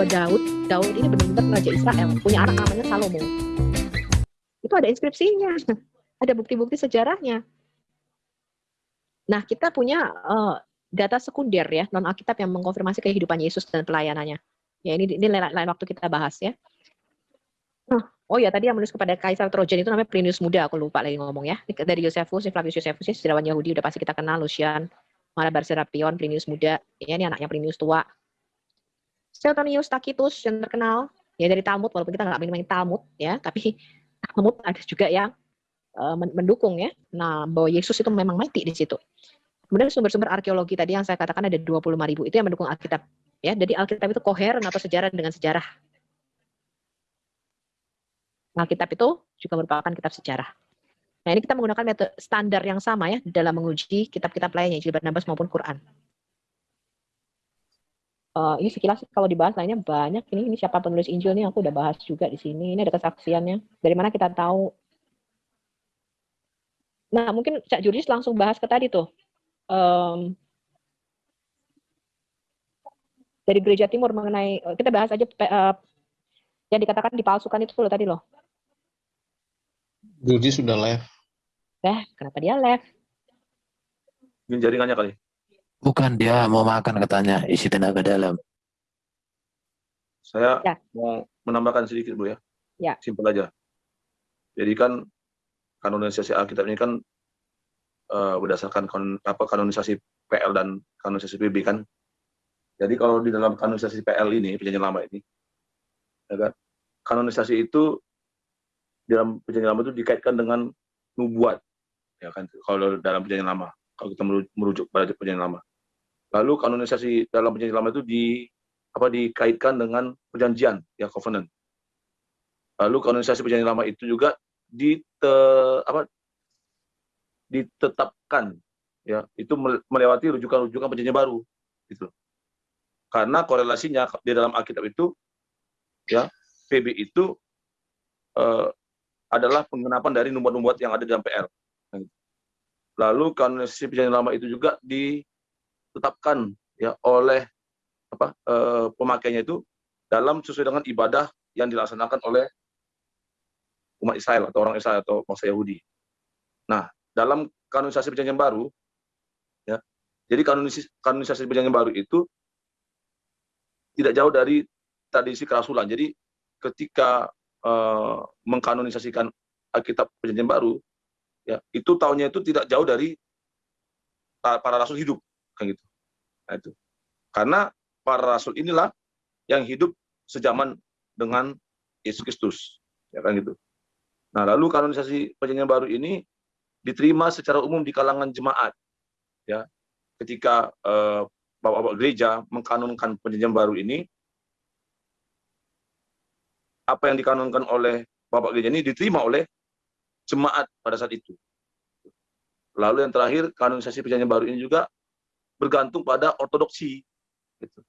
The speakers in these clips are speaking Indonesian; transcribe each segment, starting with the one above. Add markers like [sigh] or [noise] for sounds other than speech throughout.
bahwa Daud, Daud ini benar-benar raja Israel, punya anak namanya Salomo. Itu ada inskripsinya, [laughs] ada bukti-bukti sejarahnya. Nah, kita punya uh, data sekunder ya, non Alkitab yang mengkonfirmasi kehidupan Yesus dan pelayanannya. Ya, ini ini lain, lain waktu kita bahas ya. oh ya, tadi yang menulis kepada Kaisar Trojan itu namanya Plinius Muda, aku lupa lagi ngomong ya. Dari Josephus, Flavius Josephus, ya, sejarawan Yahudi udah pasti kita kenal, Lucian, Malabar Serapion, Plinius Muda, ya ini anaknya Plinius tua. Suetonius Tacitus yang terkenal, ya dari Talmud, walaupun kita nggak main-main Talmud ya, tapi [laughs] Talmud ada juga yang uh, mendukung ya. Nah, bahwa Yesus itu memang mati di situ. Kemudian sumber-sumber arkeologi tadi yang saya katakan ada 25 ribu itu yang mendukung Alkitab. Ya, jadi Alkitab itu koheren atau sejarah dengan sejarah. Alkitab itu juga merupakan kitab sejarah. Nah, ini kita menggunakan metode standar yang sama ya dalam menguji kitab-kitab lainnya, Injil Barnabas maupun Quran. Uh, ini sekilas kalau dibahas lainnya banyak. Ini ini siapa penulis Injil nih aku udah bahas juga di sini. Ini ada kesaksiannya. Dari mana kita tahu? Nah, mungkin Cak Judis langsung bahas ke tadi tuh um, dari gereja timur mengenai eh, kita bahas aja uh, yang dikatakan dipalsukan itu loh tadi loh. Guji sudah live. Eh, kenapa dia live? Mungkin jaringannya kali. Bukan dia mau makan katanya isi tenaga dalam. Saya ya. mau menambahkan sedikit bu ya. Ya. Simpel aja. Jadi kan kanonisasi Alkitab ini kan uh, berdasarkan kon, apa kanonisasi PL dan kanonisasi PB kan. Jadi kalau di dalam kanonisasi PL ini perjanjian lama ini, ya kan, kanonisasi itu dalam perjanjian lama itu dikaitkan dengan nubuat, ya kan. Kalau dalam perjanjian lama, kalau kita merujuk pada perjanjian lama. Lalu kanonisasi dalam perjanjian lama itu di apa dikaitkan dengan perjanjian ya covenant. Lalu kanonisasi perjanjian lama itu juga di te, apa ditetapkan ya itu melewati rujukan-rujukan perjanjian baru gitu karena korelasinya di dalam Alkitab itu ya PB itu eh, adalah pengenapan dari nubuat-nubuat yang ada di dalam PR lalu kanonisasi perjanjian lama itu juga ditetapkan ya oleh apa eh, pemakainya itu dalam sesuai dengan ibadah yang dilaksanakan oleh umat Israel atau orang Israel atau bangsa Yahudi. Nah, dalam kanonisasi perjanjian baru, ya, jadi kanonisasi, kanonisasi perjanjian baru itu tidak jauh dari tradisi kerasulan. Jadi ketika uh, mengkanonisasikan Alkitab perjanjian baru, ya itu tahunnya itu tidak jauh dari para rasul hidup, kan gitu. Nah, itu. Karena para rasul inilah yang hidup sejaman dengan Yesus Kristus, ya kan gitu. Nah, lalu kanonisasi perjanjian baru ini diterima secara umum di kalangan jemaat. Ya, ketika eh, bapak-bapak gereja mengkanonkan perjanjian baru ini, apa yang dikanonkan oleh bapak gereja ini diterima oleh jemaat pada saat itu. Lalu yang terakhir, kanonisasi perjanjian baru ini juga bergantung pada ortodoksi. Gitu.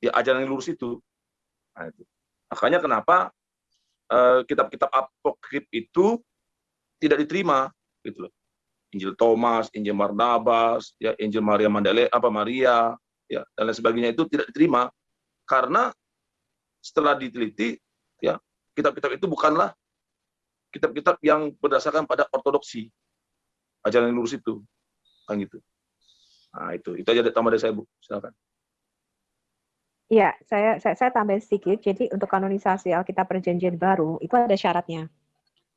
Ya, ajaran yang lurus itu. Nah, itu. Makanya kenapa eh, kitab-kitab uh, apokrif itu tidak diterima gitu loh. Injil Thomas, Injil Barnabas, ya Injil Maria Mandale, apa Maria, ya dan lain sebagainya itu tidak diterima karena setelah diteliti ya kitab-kitab itu bukanlah kitab-kitab yang berdasarkan pada ortodoksi ajaran yang lurus itu kan gitu. Nah itu itu aja tambah dari saya bu, silakan. Iya, saya, saya saya tambah sedikit. Jadi untuk kanonisasi Alkitab Perjanjian Baru itu ada syaratnya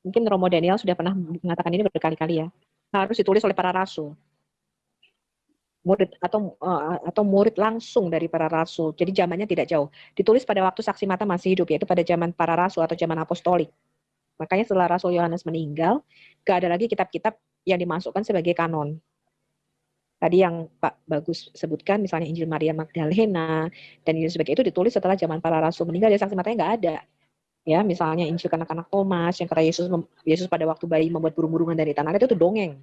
mungkin Romo Daniel sudah pernah mengatakan ini berkali-kali ya, harus ditulis oleh para rasul. Murid atau uh, atau murid langsung dari para rasul. Jadi zamannya tidak jauh. Ditulis pada waktu saksi mata masih hidup yaitu pada zaman para rasul atau zaman apostolik. Makanya setelah Rasul Yohanes meninggal, gak ada lagi kitab-kitab yang dimasukkan sebagai kanon. Tadi yang Pak Bagus sebutkan, misalnya Injil Maria Magdalena dan ini sebagai itu ditulis setelah zaman para rasul meninggal, ya saksi matanya nggak ada. Ya misalnya Injil anak-anak Thomas yang kata Yesus Yesus pada waktu bayi membuat burung-burungan dari tanah itu tuh dongeng.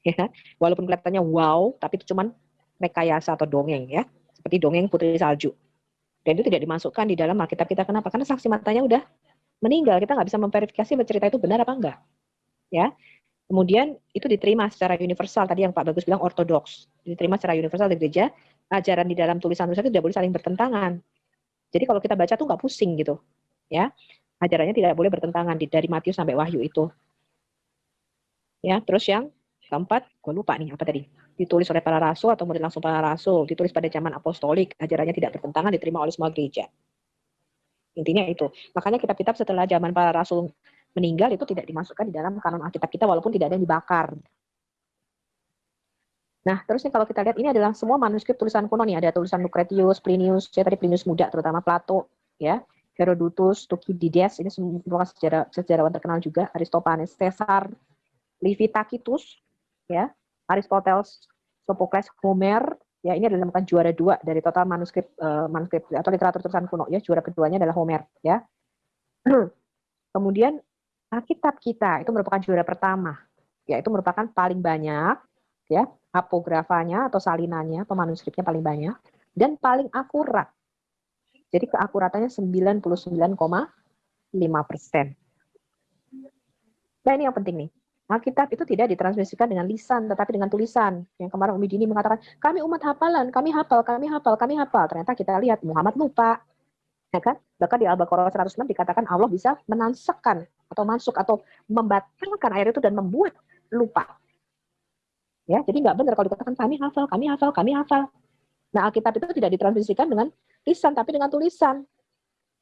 Ya walaupun kelihatannya wow tapi itu cuman rekayasa atau dongeng ya. Seperti dongeng putri salju. Dan itu tidak dimasukkan di dalam Alkitab kita. Kenapa? Karena saksi matanya udah meninggal. Kita nggak bisa memverifikasi cerita itu benar apa enggak. Ya kemudian itu diterima secara universal tadi yang Pak Bagus bilang ortodoks diterima secara universal di gereja ajaran di dalam tulisan-tulisan itu tidak boleh saling bertentangan. Jadi kalau kita baca tuh nggak pusing gitu, ya. Ajarannya tidak boleh bertentangan dari Matius sampai Wahyu itu. Ya, terus yang keempat, gue lupa nih apa tadi. Ditulis oleh para rasul atau murid langsung para rasul, ditulis pada zaman apostolik, ajarannya tidak bertentangan, diterima oleh semua gereja. Intinya itu. Makanya kitab-kitab setelah zaman para rasul meninggal itu tidak dimasukkan di dalam kanon Alkitab kita walaupun tidak ada yang dibakar. Nah, terusnya kalau kita lihat ini adalah semua manuskrip tulisan kuno nih, ada tulisan Lucretius, Plinius, ya tadi Plinius muda terutama Plato, ya, Herodotus, Thucydides, ini semua sejarah sejarawan terkenal juga, Aristophanes, Caesar, Livy Tacitus, ya, Aristoteles, Sophocles, Homer, ya. Ini adalah bukan juara dua dari total manuskrip uh, manuskrip atau literatur tulisan kuno ya, juara keduanya adalah Homer, ya. [clears throat] Kemudian Alkitab kita itu merupakan juara pertama, yaitu merupakan paling banyak ya apografanya atau salinannya atau manuskripnya paling banyak dan paling akurat. Jadi keakuratannya 99,5 persen. Nah ini yang penting nih. Alkitab itu tidak ditransmisikan dengan lisan, tetapi dengan tulisan. Yang kemarin Umi Dini mengatakan, kami umat hafalan, kami hafal, kami hafal, kami hafal. Ternyata kita lihat Muhammad lupa. Ya kan? Bahkan di Al-Baqarah 106 dikatakan Allah bisa menansakan atau masuk atau membatalkan ayat itu dan membuat lupa. Ya, jadi nggak benar kalau dikatakan kami hafal, kami hafal, kami hafal. Nah, Alkitab itu tidak ditransmisikan dengan lisan, tapi dengan tulisan.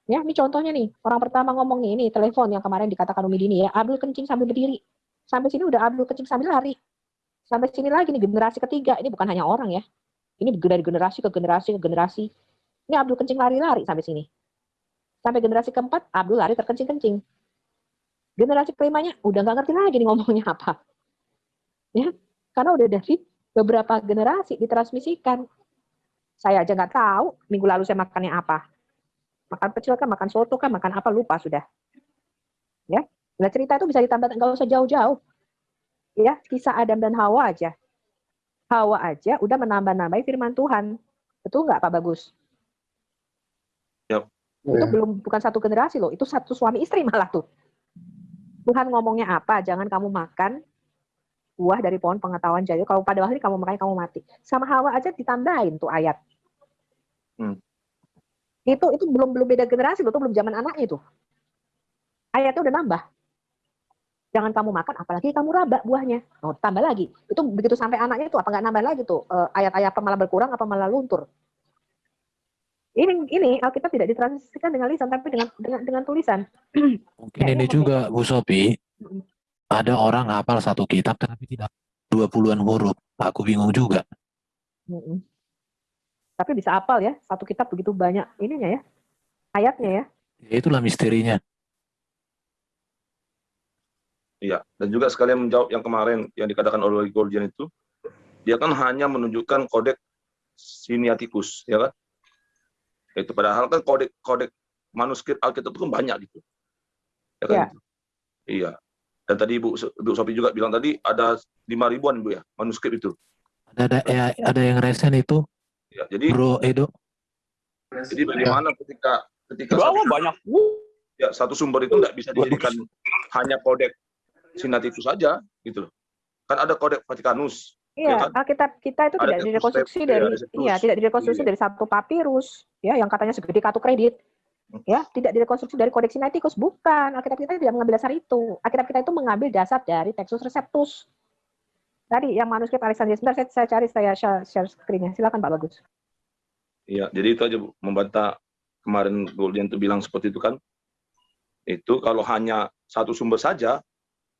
Ya, ini contohnya nih, orang pertama ngomong ini telepon yang kemarin dikatakan Umi Dini ya, Abdul kencing sambil berdiri. Sampai sini udah Abdul kencing sambil lari. Sampai sini lagi nih generasi ketiga, ini bukan hanya orang ya. Ini dari generasi ke generasi ke generasi. Ini Abdul kencing lari-lari sampai sini. Sampai generasi keempat, Abdul lari terkencing-kencing. Generasi kelimanya udah nggak ngerti lagi nih ngomongnya apa. Ya, karena udah dari beberapa generasi ditransmisikan. Saya aja nggak tahu minggu lalu saya makannya apa. Makan pecel kan, makan soto kan, makan apa lupa sudah. Ya, nah cerita itu bisa ditambah nggak usah jauh-jauh. Ya, kisah Adam dan Hawa aja. Hawa aja udah menambah-nambahi firman Tuhan. Betul nggak Pak Bagus? Itu yeah. belum bukan satu generasi loh, itu satu suami istri malah tuh. Tuhan ngomongnya apa? Jangan kamu makan buah dari pohon pengetahuan jadi kalau pada hari kamu makan kamu mati sama hawa aja ditambahin tuh ayat hmm. itu itu belum belum beda generasi loh itu belum zaman anaknya itu ayatnya udah nambah jangan kamu makan apalagi kamu raba buahnya oh tambah lagi itu begitu sampai anaknya itu apa nggak nambah lagi tuh uh, ayat-ayat apa malah berkurang apa malah luntur ini ini Alkitab tidak ditransisikan dengan lisan tapi dengan dengan, dengan tulisan [clears throat] mungkin ya, ini juga Bu Sopi ada orang hafal satu kitab tapi tidak dua puluhan huruf. Aku bingung juga. Tapi bisa hafal ya, satu kitab begitu banyak ininya ya, ayatnya ya. Ya itulah misterinya. Iya, dan juga sekalian menjawab yang kemarin yang dikatakan oleh Gordian itu, dia kan hanya menunjukkan kodek siniatikus, ya kan? Itu padahal kan kodek kodek manuskrip Alkitab itu kan banyak gitu. Ya kan? Ya. Iya. Dan tadi Ibu, Ibu Sopi juga bilang tadi ada lima ribuan Bu ya manuskrip itu. Ada ada ya, ada yang resen itu. Ya, jadi Bro Edo. Jadi bagaimana ketika ketika satu, banyak ya satu sumber itu tidak bisa dijadikan hanya kodek sinatikus saja gitu loh. Kan ada kodek Vatikanus. Iya, ya kan? Alkitab kita itu ada tidak direkonstruksi dari iya, tidak direkonstruksi iya. dari satu papirus ya yang katanya segede kartu kredit. Ya tidak direkonstruksi dari kodeks sinaiticus bukan. Alkitab kita tidak mengambil dasar itu. Alkitab kita itu mengambil dasar dari Textus Receptus. Tadi yang manuskrip Alexandria sebentar saya, saya cari saya share, share screen-nya. Silakan Pak Bagus. Iya jadi itu aja Bu. Membantah kemarin Goldian itu bilang seperti itu kan. Itu kalau hanya satu sumber saja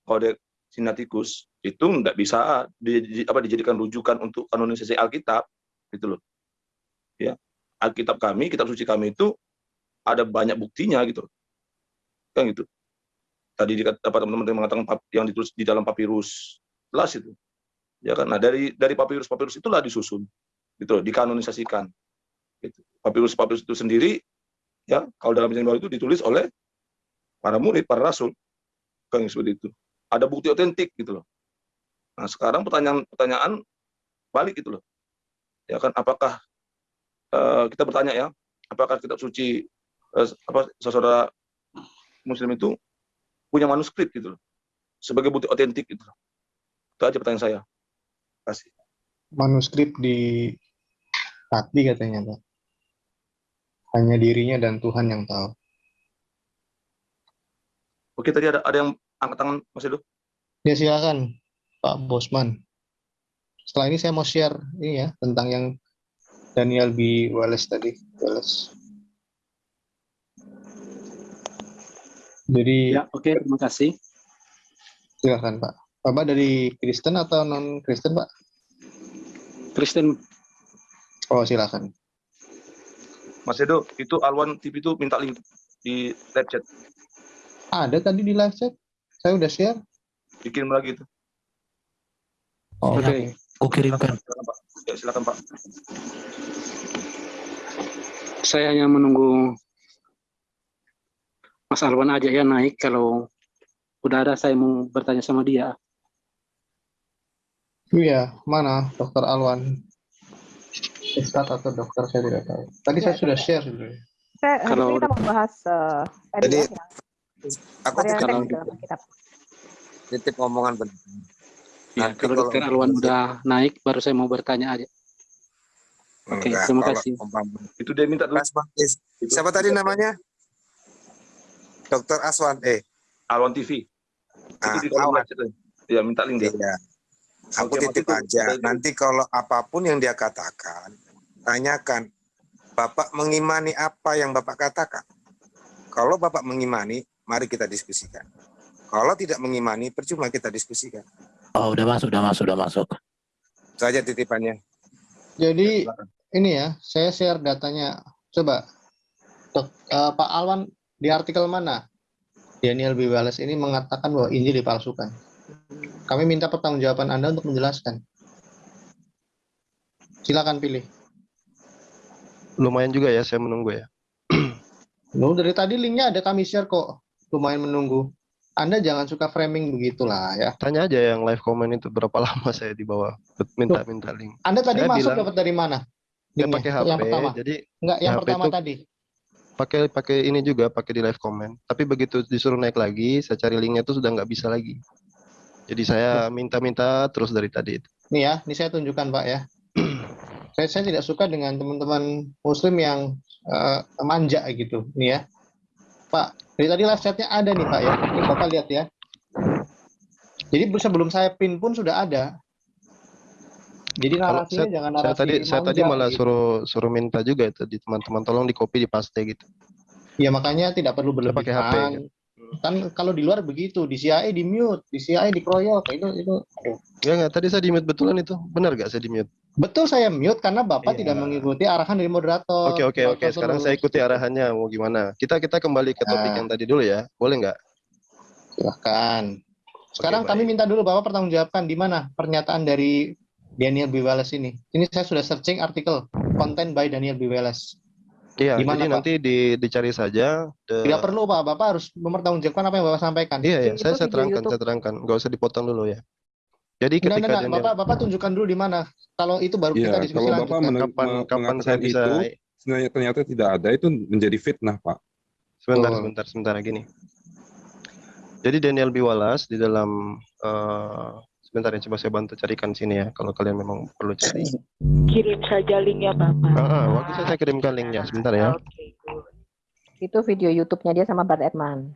kodeks sinaiticus itu nggak bisa di, apa dijadikan rujukan untuk kanonisasi Alkitab gitu loh. Ya Alkitab kami kitab suci kami itu ada banyak buktinya gitu kan gitu. Tadi dapat teman-teman mengatakan yang ditulis di dalam papirus las itu. Ya kan? Nah dari dari papirus papirus itulah disusun gitu dikanonisasikan. Gitu. papirus papirus itu sendiri ya kalau dalam perjanjian baru itu ditulis oleh para murid para rasul. Kan seperti itu ada bukti otentik gitu loh nah sekarang pertanyaan pertanyaan balik gitu loh ya kan apakah uh, kita bertanya ya apakah kitab suci Eh, apa saudara muslim itu punya manuskrip gitu loh sebagai bukti otentik gitu loh. Itu aja pertanyaan saya. Kasih. Manuskrip di hati katanya Pak. Hanya dirinya dan Tuhan yang tahu. Oke, tadi ada ada yang angkat tangan Mas Edo. Ya silakan Pak Bosman. Setelah ini saya mau share ini ya tentang yang Daniel B. Wallace tadi. Wallace. Jadi Ya, oke, terima kasih. silakan Pak. Bapak dari Kristen atau non Kristen Pak? Kristen, Oh silakan. Mas Edo, itu Alwan TV itu minta link di live chat. Ada tadi di live chat. Saya udah share. Bikin lagi itu. Oh, Oke. Aku kirimkan. Silakan Pak. Ya, silakan Pak. saya hanya menunggu Mas Alwan aja ya naik. Kalau udah ada, saya mau bertanya sama dia. Iya, mana Dokter Alwan? Ustadz atau dokter saya tidak tahu. Tadi saya Ya, sudah share sebenarnya. Saya, Kalau- kita membahas uh, tadi Jadi, ya, yang Aku dalam Alkitab. titip omongan bentar. Ya, Nanti kalau Dokter Alwan udah naik, baru saya mau bertanya aja. Oke, Enggak, terima kasih. Itu dia minta dulu. Siapa tadi namanya? Dokter Aswan. Eh, Alwan TV. ah, itu. Ya, minta link dia. Iya. Aku Oke, titip aja. itu- Nanti kalau apa pun yang dia katakan, tanyakan. Bapak mengimani apa yang Bapak katakan? Kalau Bapak mengimani, mari kita diskusikan. Kalau tidak mengimani, percuma kita diskusikan. Oh, udah masuk, udah masuk, udah masuk. Itu aja titipannya. Jadi Silakan. ini ya, saya share datanya. Coba, Dok, eh, Pak Alwan di artikel mana Daniel B. Wallace ini mengatakan bahwa Injil dipalsukan. Kami minta pertanggungjawaban Anda untuk menjelaskan. Silakan pilih. lumayan juga ya saya menunggu ya. Loh, dari tadi linknya ada kami share kok. Lumayan menunggu. Anda jangan suka framing begitulah ya. Tanya aja yang live comment itu berapa lama saya di bawah minta-minta link. Anda tadi Saya masuk bilang- dapat dari mana? Linknya? pakai HP, Yang pertama. jadi Enggak, yang HP pertama tadi. pakai pakai ini juga pakai di live comment. Tapi begitu disuruh naik lagi, saya cari linknya itu sudah nggak bisa lagi. Jadi saya minta-minta terus dari tadi itu. Nih ya, ini saya tunjukkan Pak ya. [clears throat] saya, saya tidak suka dengan teman-teman Muslim yang eh, manja gitu, nih ya. Pak, dari tadi live chatnya ada nih Pak ya. Ini Bapak lihat ya. Jadi sebelum saya pin pun sudah ada. Jadi narasinya jangan narasi Saya tadi saya tadi malah gitu. suruh suruh minta juga itu di teman-teman tolong di copy di paste gitu. Ya makanya tidak perlu Saya pakai HP, berlebihan. Kan kalau di luar begitu, di CIA di mute, di CIA dikeroyok, itu itu aduh. Ya nggak tadi saya di mute betulan itu. Benar nggak saya di mute? Betul saya mute karena Bapak Iya. tidak mengikuti arahan dari moderator. Oke oke oke. Sekarang saya ikuti arahannya mau gimana. Kita kita kembali ke topik Nah. yang tadi dulu ya. Boleh nggak? Silahkan. Sekarang Oke, kami baik. minta dulu Bapak pertanggungjawabkan di mana pernyataan dari Daniel B. Wallace ini. Ini saya sudah searching artikel konten by Daniel B. Wallace. Iya, Gimana, jadi Pak? nanti di, dicari saja. the- Tidak perlu Pak, Bapak harus mempertanggungjawabkan apa yang Bapak sampaikan. Iya, iya, saya, saya terangkan, YouTube. saya terangkan. Nggak usah dipotong dulu ya. Jadi ketika enggak, enggak. Bapak, Bapak tunjukkan dulu di mana. Kalau itu baru kita Iya, diskusi kalau Bapak lanjutkan. kapan, kapan saya bisa... itu, ternyata tidak ada itu menjadi fitnah, Pak. Sebentar, Betul. sebentar, sebentar gini. Jadi Daniel B. Wallace di dalam... eh, sebentar ya, coba saya bantu carikan sini ya, kalau kalian memang perlu cari. Kirim saja linknya Bapak. Ah, ah, waktu saya, saya kirimkan linknya, sebentar ya. Oke, good. Itu video YouTube-nya dia sama Bart Edman.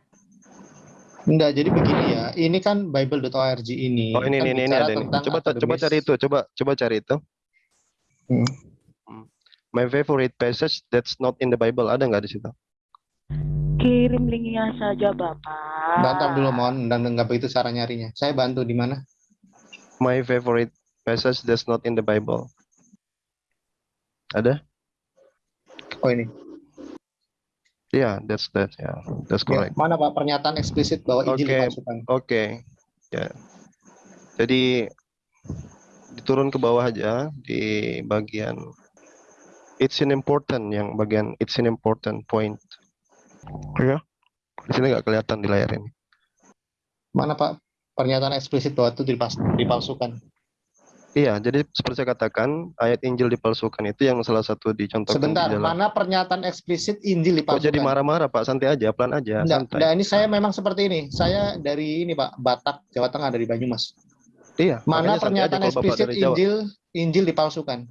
Enggak, jadi begini ya. Ini kan bible.org ini. Oh ini, kan ini, ini, ada ini. Coba, coba akademis. cari itu, coba, coba cari itu. Hmm. Hmm. My favorite passage that's not in the Bible, ada nggak di situ? Kirim linknya saja Bapak. Bantu dulu mohon dan enggak begitu cara nyarinya. Saya bantu di mana? My favorite passage that's not in the Bible. Ada? Oh ini. Yeah, that's that. Yeah, that's Ya, correct. mana Pak pernyataan eksplisit bahwa Injil Oke. dipalsukan? Oke. Ya. Jadi diturun ke bawah aja di bagian it's an important yang bagian it's an important point. Ya. Di sini nggak kelihatan di layar ini. Mana Pak pernyataan eksplisit bahwa itu dipalsukan? Iya, jadi seperti saya katakan, ayat Injil dipalsukan itu yang salah satu dicontohkan Sebentar, di dalam. mana pernyataan eksplisit Injil Kok dipalsukan? jadi marah-marah Pak? Santai aja, pelan aja, Enggak, enggak, ini saya memang seperti ini. Saya dari ini Pak, Batak, Jawa Tengah dari Banyumas. Iya, Mana aja pernyataan eksplisit. Injil Injil dipalsukan?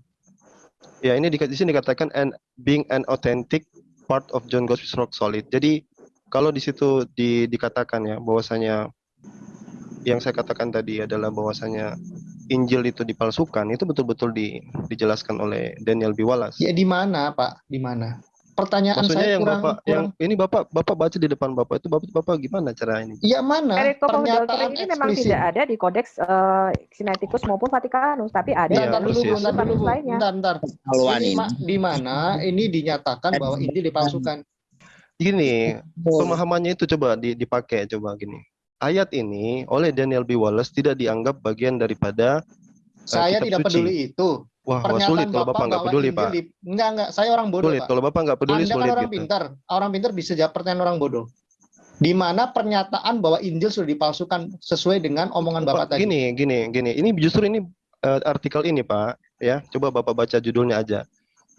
Ya, ini di, di sini dikatakan and being an authentic part of John Gospel's rock solid. Jadi kalau di situ di, dikatakan ya bahwasanya yang saya katakan tadi adalah bahwasanya Injil itu dipalsukan, itu betul-betul di, dijelaskan oleh Daniel B. Wallace. Ya di mana, Pak? Di mana? Pertanyaan Maksudnya saya yang kurang, bapak, yang kurang ini bapak, bapak baca di depan bapak itu bapak, bapak gimana cara ini? Ya mana? Pernyataan ini memang eksplisit. tidak ada di Kodeks eh, Sinaiticus maupun Vatikanus, tapi ada Iya, Bentar di dulu, bentar lainnya. Bentar, bentar. Ini di mana ini dinyatakan bahwa Injil dipalsukan? Gini, pemahamannya itu coba di- dipakai coba gini. Ayat ini oleh Daniel B. Wallace tidak dianggap bagian daripada Saya kitab tidak suci. peduli itu. wah, wah sulit kalau bapak nggak peduli pak. di- Enggak, enggak. Saya orang bodoh, Sulit Pak. kalau bapak nggak peduli Anda sulit kan orang gitu. pintar. Orang pintar bisa jawab pertanyaan orang bodoh. Di mana pernyataan bahwa Injil sudah dipalsukan sesuai dengan omongan Bapak Pak, tadi? gini, gini, gini. Ini justru ini eh, artikel ini Pak, ya. Coba bapak baca judulnya aja.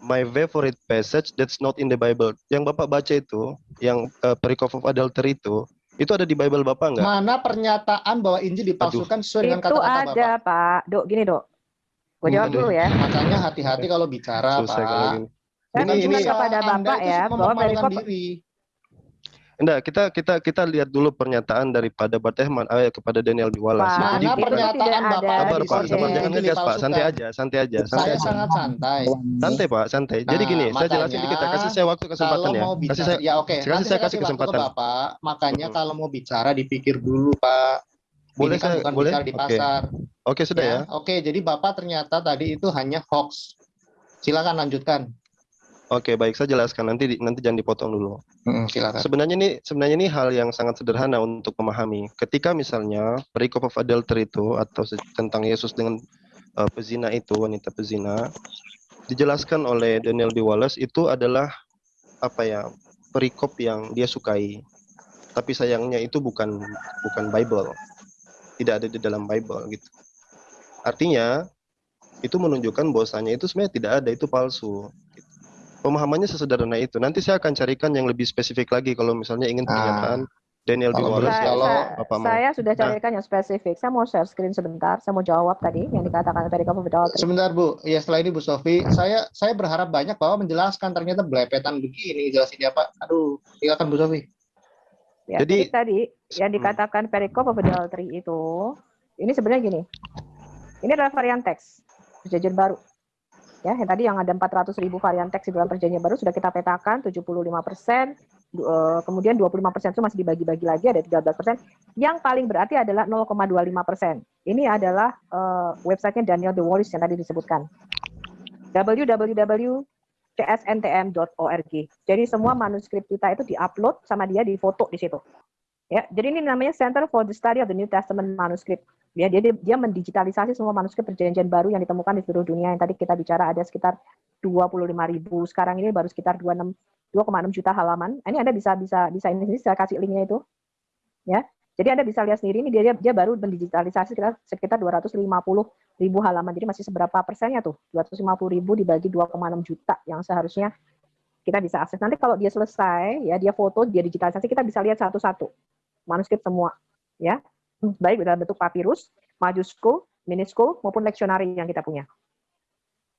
My favorite passage that's not in the Bible. Yang bapak baca itu, yang uh, perikop of adultery itu, itu ada di Bible bapak nggak? Mana pernyataan bahwa Injil dipalsukan sesuai dengan Itu kata-kata ada, Bapak? Pak. Dok, gini, Dok. Gue jawab Aduh, dulu ya. Makanya hati-hati kalau bicara, Susah kalau Pak. gini. Saya Ini- ini- kepada Bapak itu ya bahwa perikop diri. Enggak, kita kita kita lihat dulu pernyataan daripada Bart Ehman eh, kepada Daniel B. Wallace. Pak, ya. Jadi pernyataan Bapak ada sabar Pak, sabar jangan ngegas Pak, santai aja, santai aja, santai Saya aja. sangat santai. Santai Pak, santai. Jadi Nah, gini, saya jelasin makanya dikit ya. Kasih saya waktu kesempatan ya. mau Kasih bicara, saya ya oke. kasih Nanti saya kasih waktu ke kesempatan. Bapak. Makanya Mm-mm. kalau mau bicara dipikir dulu, Pak. Boleh Ini kan saya bukan boleh? bicara di Oke. pasar. Oke, sudah ya. Oke, jadi Bapak ternyata tadi itu hanya hoax. Silakan lanjutkan. Oke, baik saya jelaskan nanti di- nanti jangan dipotong dulu. silakan. Sebenarnya ini sebenarnya ini hal yang sangat sederhana untuk memahami. Ketika misalnya perikop of adultery itu atau tentang Yesus dengan uh, pezina itu wanita pezina dijelaskan oleh Daniel B. Wallace itu adalah apa ya perikop yang dia sukai. Tapi sayangnya itu bukan bukan Bible. Tidak ada di dalam Bible gitu. Artinya itu menunjukkan bahwasanya itu sebenarnya tidak ada itu palsu. Pemahamannya sesederhana itu. Nanti saya akan carikan yang lebih spesifik lagi kalau misalnya ingin Ah. pernyataan Daniel B. Kalau Wallace kalau- saya- Bapak mau. saya sudah Nah. carikan yang spesifik. Saya mau share screen sebentar. Saya mau jawab tadi yang dikatakan perikop of adultery. Sebentar Bu, ya setelah ini Bu Sofi, saya saya berharap banyak bahwa menjelaskan ternyata belepetan begini jelasin ya Pak. Aduh, silakan Bu Sofi. Ya, Jadi- jadi, tadi yang Hmm. dikatakan perikop of adultery itu, ini sebenarnya gini. Ini adalah varian teks perjanjian baru. Ya, yang tadi yang ada 400 ribu varian teks di dalam perjanjian baru sudah kita petakan 75 persen, kemudian 25 persen itu masih dibagi-bagi lagi ada 13 persen. Yang paling berarti adalah 0,25 persen. Ini adalah eh, websitenya Daniel De Wallace yang tadi disebutkan. www.csntm.org. Jadi semua manuskrip kita itu diupload sama dia di foto di situ. Ya, jadi ini namanya Center for the Study of the New Testament Manuscript. Ya, dia dia, mendigitalisasi semua manuskrip perjanjian baru yang ditemukan di seluruh dunia. Yang tadi kita bicara ada sekitar 25 ribu. Sekarang ini baru sekitar 26 2,6 juta halaman. Ini Anda bisa bisa bisa ini saya kasih linknya itu. Ya. Jadi Anda bisa lihat sendiri ini dia dia baru mendigitalisasi sekitar sekitar 250 ribu halaman. Jadi masih seberapa persennya tuh? 250 ribu dibagi 2,6 juta yang seharusnya kita bisa akses. Nanti kalau dia selesai, ya dia foto, dia digitalisasi, kita bisa lihat satu-satu manuskrip semua, ya baik dalam bentuk papirus, majuskul, miniskul maupun leksionari yang kita punya.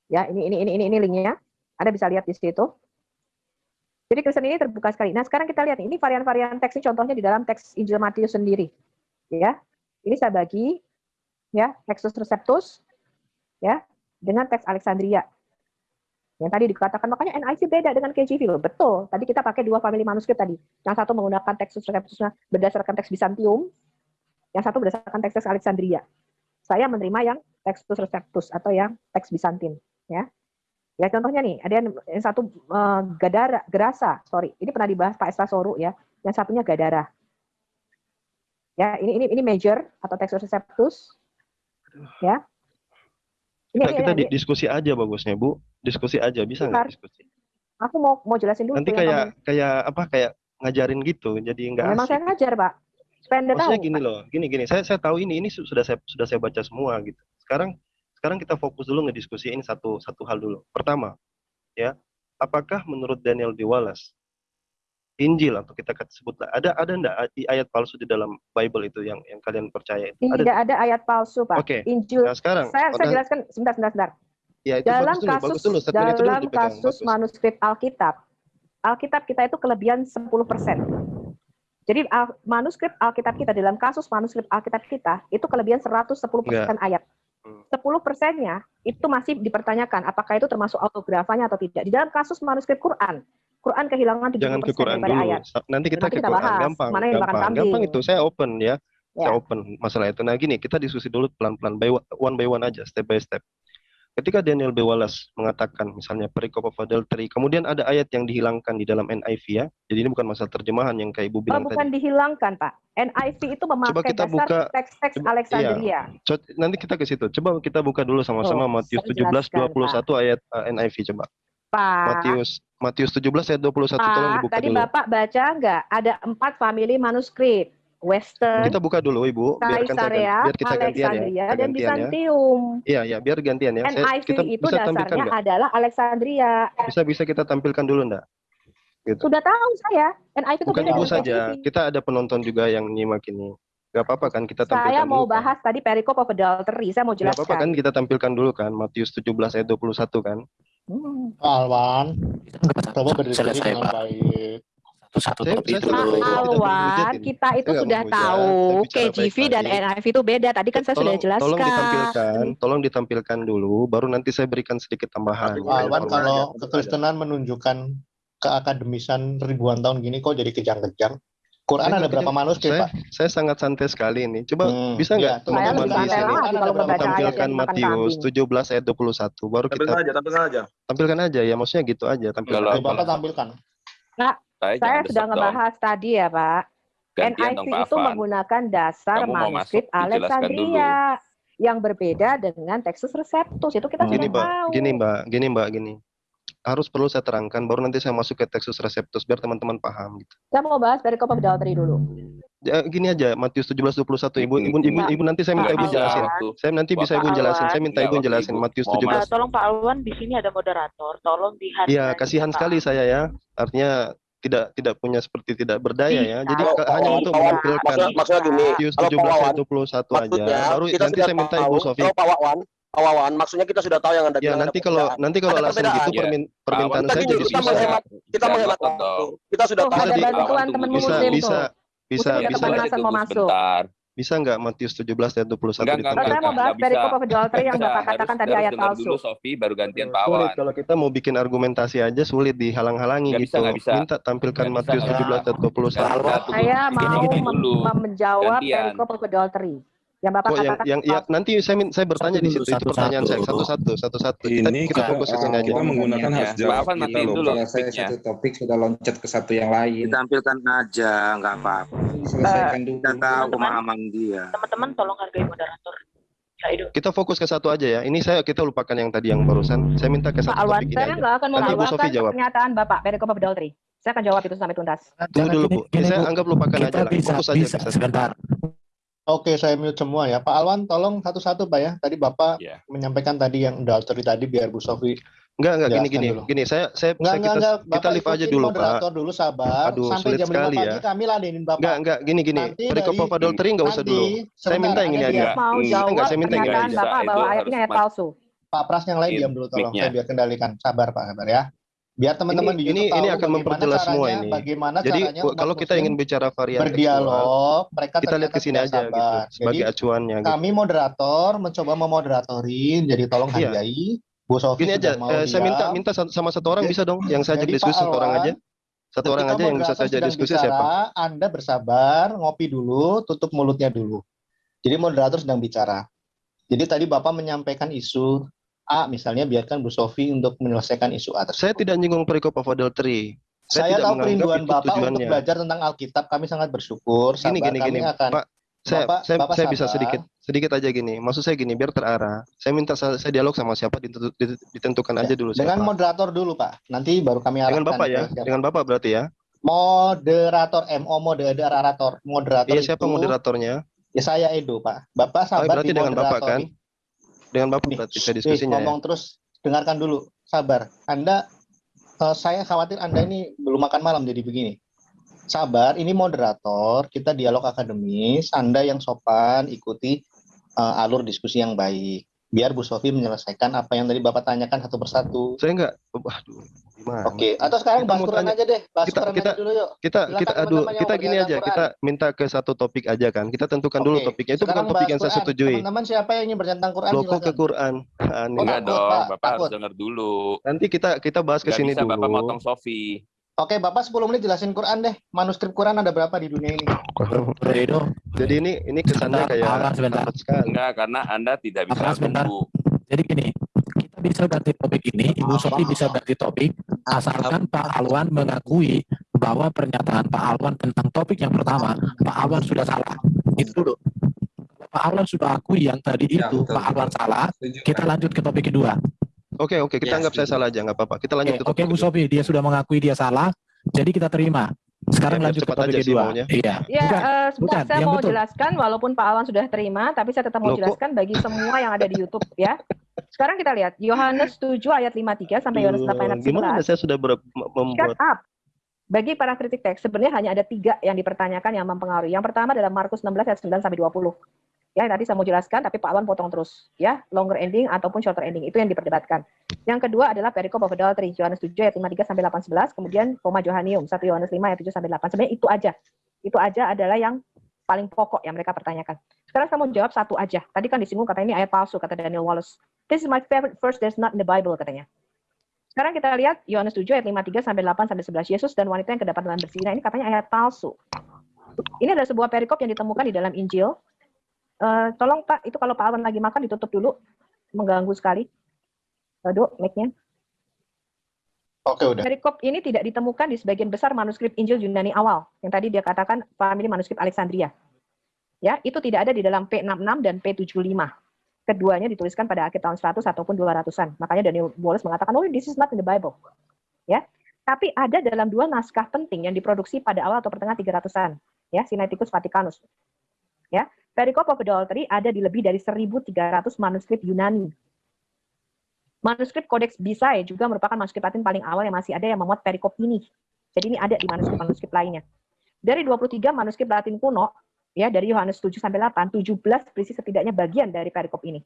Ya ini ini ini ini, ini linknya, Anda bisa lihat di situ. Jadi Kristen ini terbuka sekali. Nah sekarang kita lihat ini varian-varian teks ini contohnya di dalam teks Injil Matius sendiri, ya. Ini saya bagi, ya Textus Receptus, ya dengan teks Alexandria. Yang tadi dikatakan makanya NIV beda dengan KJV loh. Betul. Tadi kita pakai dua family manuskrip tadi. Yang satu menggunakan Textus Receptusnya berdasarkan teks Bizantium, yang satu berdasarkan teks Alexandria. Saya menerima yang Textus Receptus atau yang teks Bizantin, ya. Ya contohnya nih, ada yang, yang satu eh, Gadara, Gerasa, sorry. Ini pernah dibahas Pak Esra Soru ya. Yang satunya Gadara. Ya, ini ini ini major atau Textus Receptus. Ya. Ini, Kita, ini- kita ini- di- diskusi aja bagusnya Bu. Diskusi aja bisa nggak diskusi? aku mau mau jelasin dulu Nanti kayak kayak apa kayak ngajarin gitu jadi nggak Memang asik. saya ngajar, Pak. Supaya Anda tahu. Maksudnya gini loh, gini gini. Saya saya tahu ini ini su- sudah saya sudah saya baca semua gitu. Sekarang sekarang kita fokus dulu ngediskusiin satu satu hal dulu. Pertama, ya, apakah menurut Daniel D. Wallace Injil atau kita kata- sebutlah ada ada enggak ayat palsu di dalam Bible itu yang yang kalian percaya itu? Tidak Ada. ada ayat palsu, Pak. Oke. Injil. Nah, sekarang saya, saya jelaskan sebentar, sebentar, sebentar. Ya itu dalam bagus dulu, bagus kasus dulu. Statement itu dulu dalam dipegang, kasus bagus. manuskrip Alkitab, Alkitab kita itu kelebihan 10%. Jadi al- manuskrip Alkitab kita dalam kasus manuskrip Alkitab kita itu kelebihan 110% ayat. Hmm. 10 persennya itu masih dipertanyakan apakah itu termasuk autografanya atau tidak. Di dalam kasus manuskrip Quran, Quran kehilangan 70% Jangan ke Quran dulu. ayat. Nanti kita Nanti ke kita Quran. bahas, Gampang, mana yang gampang. kambing. Gampang itu. Saya open ya. Ya. Saya open masalah itu. Nah gini, kita diskusi dulu pelan-pelan, by one by one aja, step by step. Ketika Daniel B. Wallace mengatakan misalnya perikop of adultery, kemudian ada ayat yang dihilangkan di dalam NIV ya. Jadi ini bukan masalah terjemahan yang kayak Ibu Oh, bilang bukan tadi. dihilangkan, Pak. NIV itu memakai kita dasar buka- teks-teks Alexandria. Co- Nanti kita ke situ. Coba kita buka dulu sama-sama Oh, Matius saya 17 jelaskan, 21 ayat uh, NIV coba. Pak, Matius Matius 17 ayat 21 tolong Pak, dibuka tadi dulu. Bapak baca nggak? Ada empat family manuskrip. Western, Kita buka dulu Ibu, biarkan saya gan- biar kita gantian ya. Dan gantian ya. Bizantium. Iya, ya, biar gantian ya. Saya, NIV kita itu bisa tampilkan dasarnya adalah Alexandria. Bisa bisa kita tampilkan dulu enggak? Gitu. Sudah tahu saya. NIV itu Bukan Ibu saja, kita ada penonton juga yang nyimak ini. Gak apa-apa kan kita tampilkan Saya mau dulu kan? bahas tadi perikop of adultery. Saya mau Gak apa-apa kan jelaskan. kita tampilkan dulu kan Matius 17 ayat 21 kan. Hmm. Alwan, coba berdiskusi selesai dengan baik. Satu-satu tidak Alwan, kita itu Saya sudah tahu KJV dan. NIV itu beda. Tadi kan saya sudah Tolong, tolong jelaskan. ditampilkan, tolong ditampilkan dulu, baru nanti saya berikan sedikit tambahan. Alwan, kalau kekristenan menunjukkan keakademisan ribuan tahun gini kok jadi kejang-kejang. Quran Saya ada berapa manuskrip, saya, Pak? saya sangat santai sekali ini. Coba Hmm, bisa nggak iya, teman-teman di sini tampilkan Matius kambing. 17 ayat 21 baru kita Tampilkan aja, tampilkan aja. tampilkan aja ya maksudnya gitu aja tampilkan aja. Bapak tampilkan. Saya, Saya sudah ngebahas tadi ya, Pak. Gantian Pak itu Afan. menggunakan dasar Kamu masuk, manuskrip Alexandria yang berbeda dengan Textus Receptus. Itu kita Gini sudah mbak, tahu. gini mbak, gini mbak, gini. Harus perlu saya terangkan, baru nanti saya masuk ke Textus Receptus biar teman-teman paham. Gitu. Saya mau bahas perikop of adultery dulu. Ya, gini aja, Matius 17 21 ibu, ibu, ibu, Pak- ibu nanti saya minta ibu jelasin. Saya nanti bisa ibu jelasin. Saya minta ibu waktu jelasin Matius mau 17. Eh, tolong Pak Alwan di sini ada moderator. Tolong dihargai. Iya, kasihan sekali saya ya. Artinya tidak tidak punya seperti tidak berdaya ya. Jadi Kalau hanya Wawan- untuk menampilkan maksudnya, maksudnya gini, Matius kalau Pak 17 ayat Wawan, 21 aja. Baru kita nanti saya minta tahu, Ibu Sofi. kalau Pak Wawan, Pak Wawan, maksudnya kita sudah tahu yang anda Ya, bilang nanti kalau nanti kalau alasan gitu Iya. permin, permintaan Awan, saya Kita jadi kita susah. menghemat, kita menghemat waktu. Kita sudah tahu. ada bantuan Bisa muslim bisa bisa bisa kepanasan mau masuk. Sebentar. bisa nggak Matius 17 ayat 21 Enggak, enggak, saya mau bahas Nggak bisa. perikop of adultery yang Bisa, Bapak katakan tadi ayat palsu. dulu Sofi, baru gantian Pak Sulit Awan. kalau kita mau bikin argumentasi aja sulit dihalang-halangi bisa, gitu. nggak bisa. Minta tampilkan bisa, Matius nggak 17 ayat 21. Nggak, tunggu. Saya Gini, mau menjawab Gantian. perikop of adultery. Yang Bapak Kok yang katakan yang ya nanti saya min- saya bertanya Satu di situ itu satu-satu. pertanyaan saya satu-satu satu-satu. Kita Ini kita kita, fokus ke sini aja. kita menggunakan Ya, hak jawab kita matiin loh. dulu selesai mic-nya. satu topik sudah loncat ke satu yang lain. Ditampilkan aja, nggak apa-apa. Selesaikan dulu. Kita tahu Teman-teman. pemahaman dia. Teman-teman tolong hargai moderator. Itu. Kita fokus ke satu aja ya. Ini saya kita lupakan yang tadi yang barusan. Saya minta ke Pak satu Alwan, topik ini saya aja. nggak akan jawab. pernyataan Bapak perikop of adultery. Saya akan jawab itu sampai tuntas. Tunggu dulu Bu. gini, Saya anggap lupakan aja lah. bisa, Fokus aja bisa. satu. Sebentar. Oke, saya mute semua ya. Pak Alwan, tolong satu-satu Pak ya. Tadi Bapak Iya. menyampaikan tadi yang adultery tadi biar Bu Sofi. Enggak enggak gini gini. dulu. Gini saya saya, Enggak, saya enggak, kita enggak. kita live aja dulu Pak. moderator dulu sabar. Aduh, Sampai sulit jam 5 sekali pagi ya. kami ladenin Bapak. Enggak enggak gini gini. Nanti Perikop of adultery enggak usah dulu. Saya minta yang ini aja. Mau jawab enggak, saya minta yang ini aja. Bapak Itu bahwa ayatnya ayat palsu. Pak Pras yang lain In- diam dulu tolong. Saya biar kendalikan. Sabar Pak, sabar ya. Biar teman-teman di Ini- ini- ini akan memperjelas semua ini. Bagaimana Jadi caranya kalau kita ingin bicara varian berdialog, mereka kita lihat ke sini aja gitu sabar. sebagai Jadi acuannya gitu. kami moderator mencoba memoderatorin, jadi tolong Iya. hargai. Bu Sofi Gini aja, mau eh, saya minta minta sa- sama satu orang bisa dong yang saya jadi diskusi satu orang aja. Satu orang aja yang bisa sedang diskusi bicara, siapa? Anda bersabar, ngopi dulu, tutup mulutnya dulu. Jadi moderator sedang bicara. Jadi tadi Bapak menyampaikan isu A, misalnya biarkan Bu Sofi untuk menyelesaikan isu A tersebut. Saya tidak nyinggung perikop of adultery. Saya, tidak tahu kerinduan Bapak untuk tujuannya. belajar tentang Alkitab. Kami sangat bersyukur. Gini Sabar, gini kami gini, akan Pak. Saya Bapak- saya, Bapak saya bisa sedikit sedikit aja gini. Maksud saya gini biar terarah. Saya minta saya, saya dialog sama siapa ditentu- ditentukan aja dulu dengan siapa. moderator dulu, Pak. Nanti baru kami arahkan. Dengan Bapak ya, siapa. dengan Bapak berarti ya. Moderator, MO moderator, moderator Iya siapa itu- moderatornya? Ya saya Edo, Pak. Bapak Oh, sabar berarti di dengan Bapak kan? Dengan Bapak Nih, berarti saya nih, diskusinya ya. ngomong terus, dengarkan dulu, sabar. Anda, eh, saya khawatir Anda ini belum makan malam jadi begini. Sabar, ini moderator, kita dialog akademis, Anda yang sopan, ikuti eh, alur diskusi yang baik. Biar Bu Sofi menyelesaikan apa yang tadi Bapak tanyakan satu persatu. Saya enggak, waduh, gimana? Oke, atau sekarang bahas Quran aja deh, bahas kita Quran kita aja dulu yuk. kita Silakan kita aduh kita gini aja Quran. kita minta ke satu topik aja kan kita tentukan dulu Oke, topiknya itu bukan sekarang topik bahas yang saya Quran. setujui Teman-teman siapa yang ingin bertentang Quran loh kok ke. Quran Aneh. Enggak takut, dong, Pak, Bapak harus dengar dulu. nanti kita kita bahas ke sini bisa Bapak dulu motong Sofi. Oke, Bapak 10 menit jelasin Quran deh. Manuskrip Quran ada berapa di dunia ini? Jadi ini ini kesannya Sebentar, kayak sebentar. Enggak, karena Anda tidak bisa sebentar. jadi gini, kita bisa ganti topik ini, Ibu Sofi bisa ganti topik, asalkan Pak Alwan mengakui bahwa pernyataan Pak Alwan tentang topik yang pertama, Pak Alwan sudah salah. Itu dulu. Pak Alwan sudah akui yang tadi Ya, itu, betul, Pak Alwan betul. salah, kita lanjut ke topik kedua. Oke oke kita Ya, anggap saya salah aja nggak apa-apa kita lanjut Oke, ke oke Bu. Sofi, dia sudah mengakui dia salah, jadi kita terima. Sekarang Ya, lanjut ke topik kedua. maunya. Iya. Ya, Bukan, eh, sebentar bukan, saya yang mau betul. jelaskan walaupun Pak Awan sudah terima, tapi saya tetap mau Loh, kok- jelaskan bagi semua yang ada di YouTube ya. Sekarang kita lihat Yohanes 7 ayat 53 sampai Yohanes 8 ayat Eh, gimana 11. saya sudah ber- Shut membuat up. Bagi para kritik teks, sebenarnya hanya ada tiga yang dipertanyakan yang mempengaruhi. Yang pertama adalah Markus 16 ayat 9 sampai 20. Ya, tadi saya mau jelaskan, tapi Pak Awan potong terus. Ya, longer ending ataupun shorter ending, itu yang diperdebatkan. Yang kedua adalah perikop of adultery, Yohanes 7 ayat 53 sampai 8 11, kemudian koma Johanium, 1 Yohanes 5 ayat 7 sampai 8. Sebenarnya itu aja. Itu aja adalah yang paling pokok yang mereka pertanyakan. Sekarang saya mau jawab satu aja. Tadi kan disinggung katanya ini ayat palsu, kata Daniel Wallace. This is my favorite verse that's not in the Bible, katanya. Sekarang kita lihat Yohanes 7 ayat 53 sampai 8 sampai 11. Yesus dan wanita yang kedapatan dalam berzina ini katanya ayat palsu. Ini adalah sebuah perikop yang ditemukan di dalam Injil. Eh, tolong Pak, itu kalau Pak Awan lagi makan ditutup dulu. Mengganggu sekali. Aduh, mic-nya. Oke, udah. Perikop ini tidak ditemukan di sebagian besar manuskrip Injil Yunani awal. Yang tadi dia katakan famili manuskrip Alexandria. Ya, itu tidak ada di dalam P66 dan P75. Keduanya dituliskan pada akhir tahun 100 ataupun 200-an. Makanya Daniel Wallace mengatakan, oh this is not in the Bible. Ya, tapi ada dalam dua naskah penting yang diproduksi pada awal atau pertengahan 300-an. Ya, Sinaiticus Vaticanus. Ya, Perikop of Adultery ada di lebih dari 1.300 manuskrip Yunani. Manuskrip Codex Bisae juga merupakan manuskrip Latin paling awal yang masih ada yang memuat perikop ini. Jadi ini ada di manuskrip-manuskrip lainnya. Dari 23 manuskrip Latin kuno, ya dari Yohanes 7 sampai 8, 17 berisi setidaknya bagian dari perikop ini.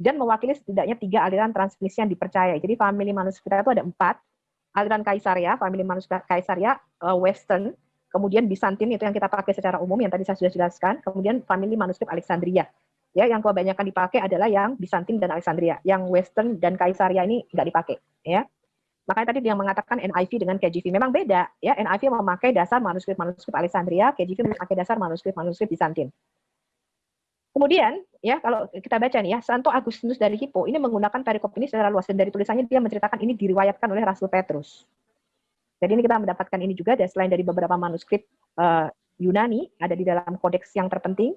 Dan mewakili setidaknya tiga aliran transmisi yang dipercaya. Jadi famili manuskrip itu ada empat. Aliran Kaisaria, famili manuskrip Kaisaria, eh, Western, kemudian Bizantin itu yang kita pakai secara umum yang tadi saya sudah jelaskan, kemudian famili manuskrip Alexandria. Ya, yang kebanyakan dipakai adalah yang Bizantin dan Alexandria. Yang Western dan Kaisaria ini nggak dipakai, ya. Makanya tadi dia mengatakan NIV dengan KJV memang beda, ya. NIV memakai dasar manuskrip-manuskrip Alexandria, KJV memakai dasar manuskrip-manuskrip Bizantin. Kemudian, ya kalau kita baca nih ya, Santo Agustinus dari Hippo ini menggunakan perikop ini secara luas dan dari tulisannya dia menceritakan ini diriwayatkan oleh Rasul Petrus. Jadi ini kita mendapatkan ini juga selain dari beberapa manuskrip eh, Yunani ada di dalam kodeks yang terpenting,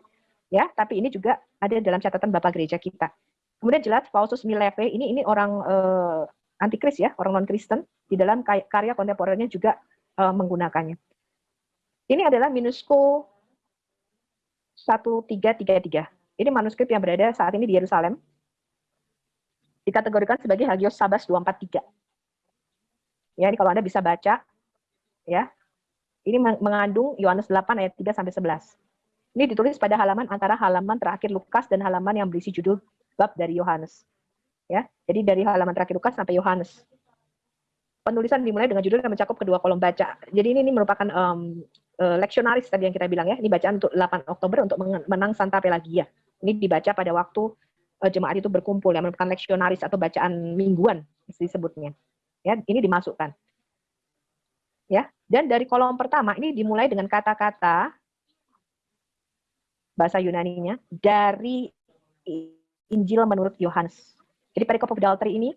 ya, tapi ini juga ada dalam catatan Bapak Gereja kita. Kemudian jelas Pausus Mileve ini ini orang eh, antikris ya, orang non Kristen di dalam karya kontemporer-nya juga eh, menggunakannya. Ini adalah Minusco 1333. Ini manuskrip yang berada saat ini di Yerusalem. Dikategorikan sebagai Hagios Sabas 243. Ya, ini kalau Anda bisa baca ya. Ini meng- mengandung Yohanes 8 ayat 3 sampai 11. Ini ditulis pada halaman antara halaman terakhir Lukas dan halaman yang berisi judul bab dari Yohanes. Ya, jadi dari halaman terakhir Lukas sampai Yohanes. Penulisan dimulai dengan judul yang mencakup kedua kolom baca. Jadi ini, ini merupakan eh, leksionaris tadi yang kita bilang ya. Ini bacaan untuk 8 Oktober untuk menang Santa Pelagia. Ini dibaca pada waktu eh, jemaat itu berkumpul yang merupakan leksionaris atau bacaan mingguan disebutnya. Ya, ini dimasukkan. Ya, dan dari kolom pertama ini dimulai dengan kata-kata bahasa Yunaninya dari Injil menurut Yohanes. Jadi perikop adultery ini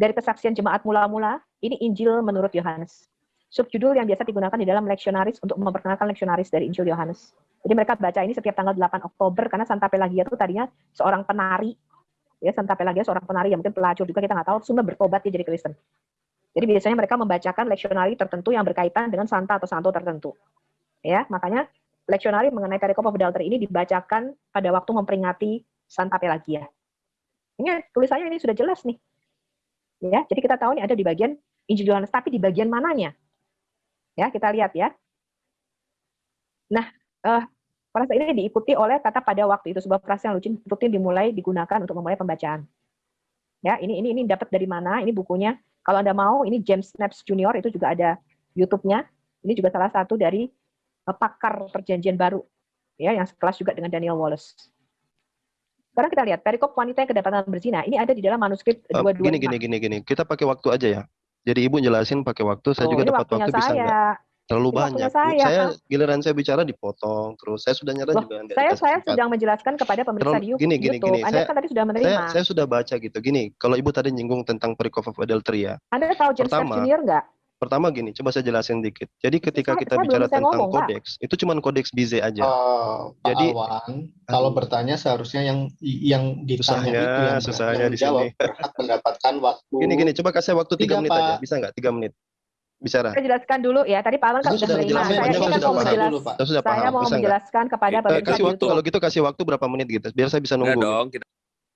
dari kesaksian jemaat mula-mula, ini Injil menurut Yohanes. Subjudul yang biasa digunakan di dalam leksionaris untuk memperkenalkan leksionaris dari Injil Yohanes. Jadi mereka baca ini setiap tanggal 8 Oktober karena Santa Pelagia itu tadinya seorang penari. Ya, Santa Pelagia seorang penari yang mungkin pelacur juga kita nggak tahu, semua bertobat dia jadi Kristen. Jadi biasanya mereka membacakan leksionari tertentu yang berkaitan dengan santa atau santo tertentu. Ya, makanya leksionari mengenai perikop of adultery ini dibacakan pada waktu memperingati Santa Pelagia. Ini tulisannya ini sudah jelas nih. Ya, jadi kita tahu ini ada di bagian Injil Yohanes, tapi di bagian mananya? Ya, kita lihat ya. Nah, eh, Frase ini diikuti oleh kata pada waktu itu sebuah frase yang rutin, dimulai digunakan untuk memulai pembacaan. Ya, ini ini ini dapat dari mana? Ini bukunya. Kalau Anda mau, ini James Snaps Junior itu juga ada YouTube-nya. Ini juga salah satu dari uh, pakar perjanjian baru ya yang sekelas juga dengan Daniel Wallace. Sekarang kita lihat perikop wanita yang kedapatan berzina. Ini ada di dalam manuskrip Eh, 225. gini gini gini gini. Kita pakai waktu aja ya. Jadi ibu jelasin pakai waktu, saya Oh, juga dapat waktu bisa saya. enggak? Terlalu banyak. Saya. Saya giliran saya bicara dipotong terus. Saya sudah nyerah Loh, juga saya saya sedang menjelaskan kepada pemirsa Terlalu di gini gini YouTube. gini. Anda Saya kan tadi sudah menerima. saya saya sudah baca gitu. Gini, kalau ibu tadi nyinggung tentang perikop of adultery ya. Anda tahu James Pertama, Junior nggak? pertama gini, coba saya jelasin dikit. Jadi ketika Saya- kita saya bicara tentang ngomong, kodeks, itu cuma kodeks Bize aja. Oh, Pak Jadi Alwan, kalau bertanya seharusnya yang yang ditanya susahnya, itu yang, susahnya yang di sini. berhak mendapatkan waktu. Gini gini, coba kasih waktu tiga menit aja, bisa nggak? Tiga menit bicara. Saya jelaskan dulu ya. Tadi Pak Alan kan sudah sudah menerima. Saya ini saya kan sudah mau paham. menjelas, Saya sudah paham, mau bisa menjelaskan kepada Eh, pemirsa kasih di waktu kalau gitu kasih waktu berapa menit gitu, biar saya bisa Enggak nunggu. dong, kita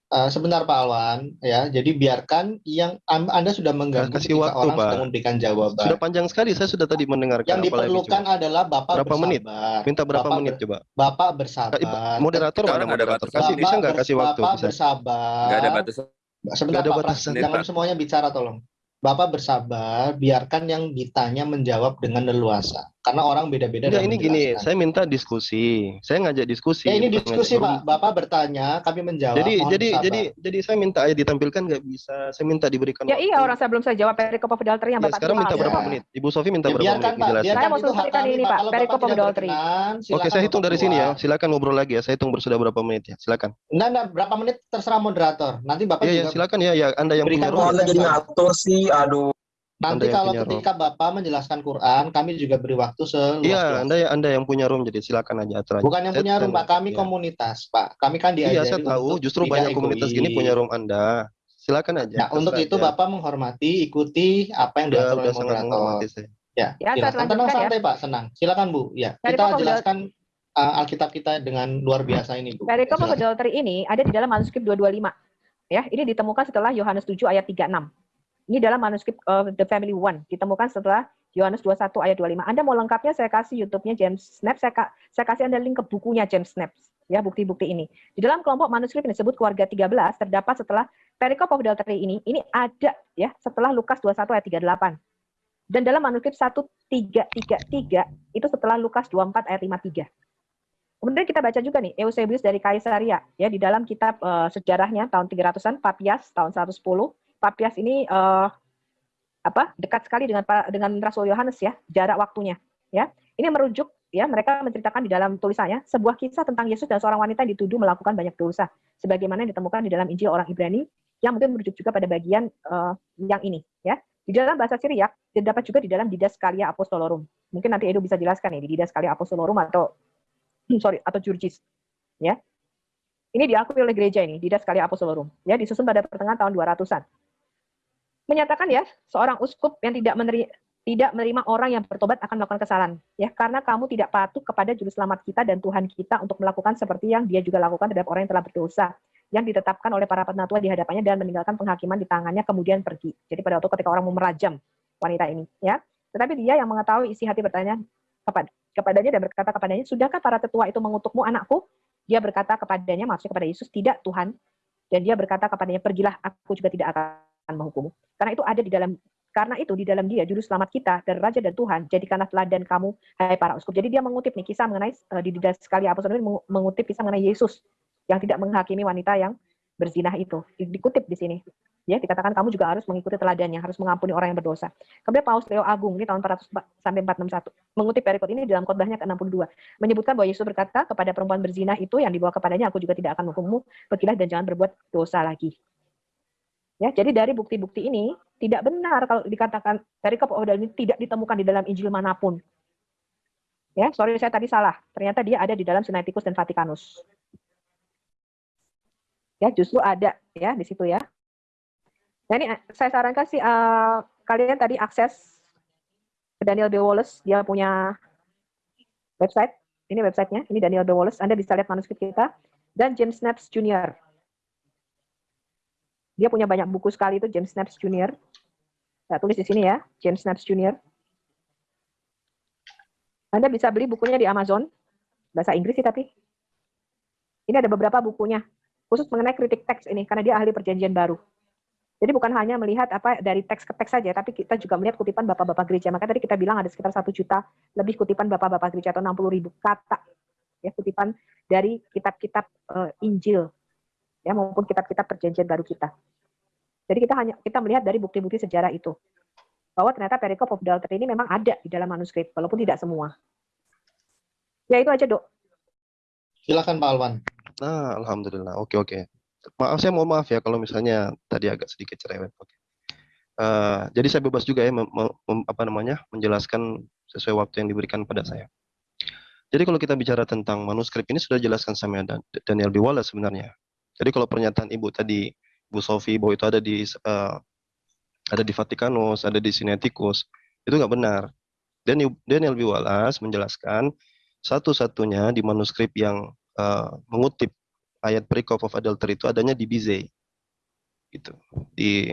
Eh, sebentar Pak Alwan, ya. Jadi biarkan yang Anda sudah mengganggu Kasih waktu, orang Pak. sedang memberikan jawaban. Sudah panjang sekali, saya sudah tadi mendengarkan. Yang diperlukan coba. adalah Bapak Berapa menit? bersabar. Minta berapa Bapak menit coba? Bapak bersabar. Moderator ada moderator? Kasih bisa nggak kasih waktu? Bapak Bisa. bersabar. nggak ada batasan. Sebentar Pak, jangan semuanya bicara tolong. Bapak bersabar, biarkan yang ditanya menjawab dengan leluasa. Karena orang beda-beda dalam ini gini, saya minta diskusi. Saya ngajak diskusi. Ya ini diskusi ngajak Pak. Bapak bertanya, kami menjawab. Jadi Mohon jadi bersabar. jadi jadi saya minta aja ditampilkan nggak bisa. Saya minta diberikan Ya waktu. iya orang saya belum saya jawab perikop of adultery yang Ya, Bapak sekarang minta paham. berapa Ya. menit? Ibu Sofi minta Ya, berapa biarkan menit Pak, biarkan Saya mau selesaikan ini, Pak. Adultery. berkenan, Oke, saya hitung dari sini ya. Silakan ngobrol lagi ya. Saya hitung sudah berapa menit ya. Silakan. Enggak, enggak, berapa menit terserah moderator. Nanti Bapak Iya ya, juga silakan ya. Ya, Anda yang punya berikan Anda jadi ngatur sih, aduh. Nanti Anda kalau punya room. ketika Bapak menjelaskan Quran, kami juga beri waktu Iya, seluas-luasnya. Anda ya Anda yang punya room jadi silakan aja atur aja. Bukan yang punya room, Pak. Kami iya. komunitas, Pak. Kami kan diajari Iya, saya tahu. Justru banyak komunitas gini punya room Anda. Silakan aja. Nah, untuk itu aja. Bapak menghormati, ikuti apa yang Udah, diatur oleh moderator. saya. Ya, Ya, saya silakan. Tenang ya. santai, Pak. Senang. Silakan, Bu. Ya, Dari kita jelaskan uh, Alkitab kita dengan luar biasa ini, Bu. Of Silakan. adultery ini ada di dalam manuskrip 225. Ya, ini ditemukan setelah Yohanes 7 ayat 36. Ini dalam manuskrip uh, The Family One, ditemukan setelah Yohanes 21 ayat 25. Anda mau lengkapnya saya kasih YouTube-nya James Snaps, saya, saya kasih Anda link ke bukunya James Snaps, ya bukti-bukti ini. Di dalam kelompok manuskrip yang disebut keluarga 13 terdapat setelah perikop of adultery ini, ini ada ya setelah Lukas 21 ayat 38. Dan dalam manuskrip 1333 itu setelah Lukas 24 ayat 53. Kemudian kita baca juga nih Eusebius dari Kaisaria ya di dalam kitab eh, sejarahnya tahun 300-an Papias tahun 110. Papias ini eh, apa? dekat sekali dengan dengan Rasul Yohanes ya, jarak waktunya ya. Ini merujuk ya mereka menceritakan di dalam tulisannya sebuah kisah tentang Yesus dan seorang wanita yang dituduh melakukan banyak dosa sebagaimana yang ditemukan di dalam Injil orang Ibrani yang mungkin merujuk juga pada bagian eh, yang ini ya. Di dalam bahasa Syriak terdapat juga di dalam Didaskalia Apostolorum. Mungkin nanti Edo bisa jelaskan nih di Didaskalia Apostolorum atau [clears throat] sorry atau Jurjis ya ini diakui oleh gereja ini Didaskalia Apostolorum ya disusun pada pertengahan tahun 200-an menyatakan ya seorang uskup yang tidak menerima tidak menerima orang yang bertobat akan melakukan kesalahan ya karena kamu tidak patuh kepada juru selamat kita dan Tuhan kita untuk melakukan seperti yang dia juga lakukan terhadap orang yang telah berdosa yang ditetapkan oleh para penatua di hadapannya dan meninggalkan penghakiman di tangannya kemudian pergi jadi pada waktu ketika orang mau merajam wanita ini ya tetapi dia yang mengetahui isi hati bertanya kepada kepadanya dan berkata kepadanya, sudahkah para tetua itu mengutukmu anakku? Dia berkata kepadanya, maksudnya kepada Yesus, tidak Tuhan. Dan dia berkata kepadanya, pergilah, aku juga tidak akan menghukummu. Karena itu ada di dalam karena itu di dalam dia juru selamat kita dan raja dan Tuhan jadikanlah teladan kamu hai para uskup. Jadi dia mengutip nih kisah mengenai uh, di Didas sekali apostol mengutip kisah mengenai Yesus yang tidak menghakimi wanita yang berzinah itu. Di- Dikutip di sini. Ya, dikatakan kamu juga harus mengikuti teladannya, harus mengampuni orang yang berdosa. Kemudian Paus Leo Agung ini tahun 400 sampai 461 mengutip perikop ini dalam khotbahnya ke-62 menyebutkan bahwa Yesus berkata kepada perempuan berzina itu yang dibawa kepadanya aku juga tidak akan menghukummu pergilah dan jangan berbuat dosa lagi ya jadi dari bukti-bukti ini tidak benar kalau dikatakan perikop odal ini tidak ditemukan di dalam Injil mana pun ya sorry saya tadi salah ternyata dia ada di dalam Sinaiticus dan Vatikanus ya justru ada ya di situ ya nah ini saya sarankan sih eh, kalian tadi akses Daniel B. Wallace, dia punya website. Ini websitenya, ini Daniel B. Wallace. Anda bisa lihat manuskrip kita. Dan James Snaps Jr. Dia punya banyak buku sekali itu, James Snaps Jr. Saya tulis di sini ya, James Snaps Jr. Anda bisa beli bukunya di Amazon. bahasa Inggris sih tapi. Ini ada beberapa bukunya khusus mengenai kritik teks ini karena dia ahli perjanjian baru. Jadi bukan hanya melihat apa dari teks ke teks saja, tapi kita juga melihat kutipan bapak-bapak gereja. Maka tadi kita bilang ada sekitar satu juta lebih kutipan bapak-bapak gereja atau 60 ribu kata ya kutipan dari kitab-kitab uh, Injil ya maupun kitab-kitab perjanjian baru kita. Jadi kita hanya kita melihat dari bukti-bukti sejarah itu bahwa ternyata perikop of adultery ini memang ada di dalam manuskrip walaupun tidak semua. Ya itu aja, Dok. Silakan Pak Alwan. Nah, alhamdulillah. Oke, oke. Maaf saya mohon maaf ya kalau misalnya tadi agak sedikit cerewet. Oke. Uh, jadi saya bebas juga ya mem, mem, apa namanya menjelaskan sesuai waktu yang diberikan pada saya. Jadi kalau kita bicara tentang manuskrip ini sudah jelaskan sama Daniel B. Wallace sebenarnya. Jadi kalau pernyataan Ibu tadi, Bu Sofi bahwa itu ada di uh, ada di Vatikanus, ada di Sinaiticus, itu nggak benar. Dan Daniel B. Wallace menjelaskan satu-satunya di manuskrip yang uh, mengutip ayat perikop of adultery itu adanya di Bizet. Gitu. Di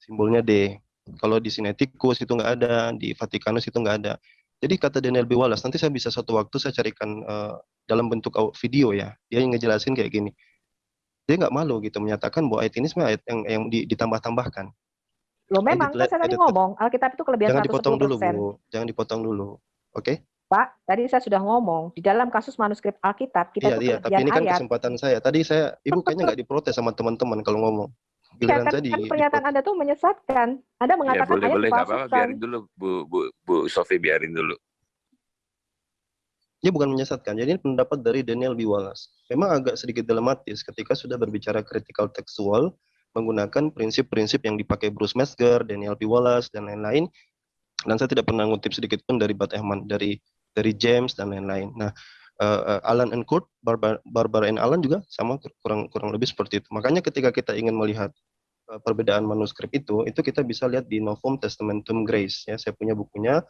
simbolnya D. Kalau di Sinaiticus itu nggak ada, di Vatikanus itu nggak ada. Jadi kata Daniel B. Wallace, nanti saya bisa suatu waktu saya carikan uh, dalam bentuk video ya. Dia yang ngejelasin kayak gini. Dia nggak malu gitu menyatakan bahwa ayat ini sebenarnya ayat yang, yang ditambah-tambahkan. Loh memang, kan saya tadi ngomong, Alkitab itu kelebihan Jangan dipotong dulu, Bu. Jangan dipotong dulu. Oke? Okay? Pak, tadi saya sudah ngomong, di dalam kasus manuskrip Alkitab, kita iya, itu iya, tapi ini kan ayat. kesempatan saya. Tadi saya, Ibu kayaknya nggak diprotes sama teman-teman kalau ngomong. Giliran ya, kan, kan pernyataan Anda tuh menyesatkan. Anda mengatakan ya, boleh, ayat boleh, apa-apa, biarin dulu, Bu, Bu, Bu Sofi, biarin dulu. Dia bukan menyesatkan. Jadi ini pendapat dari Daniel B. Wallace. Memang agak sedikit dilematis ketika sudah berbicara critical textual menggunakan prinsip-prinsip yang dipakai Bruce Metzger, Daniel B. Wallace, dan lain-lain. Dan saya tidak pernah ngutip sedikit pun dari Bat Ehman, dari dari James dan lain-lain. Nah, uh, Alan and Kurt, Barbara, Barbara and Alan juga sama kurang kurang lebih seperti itu. Makanya ketika kita ingin melihat uh, perbedaan manuskrip itu, itu kita bisa lihat di Novum Testamentum Grace. Ya, saya punya bukunya.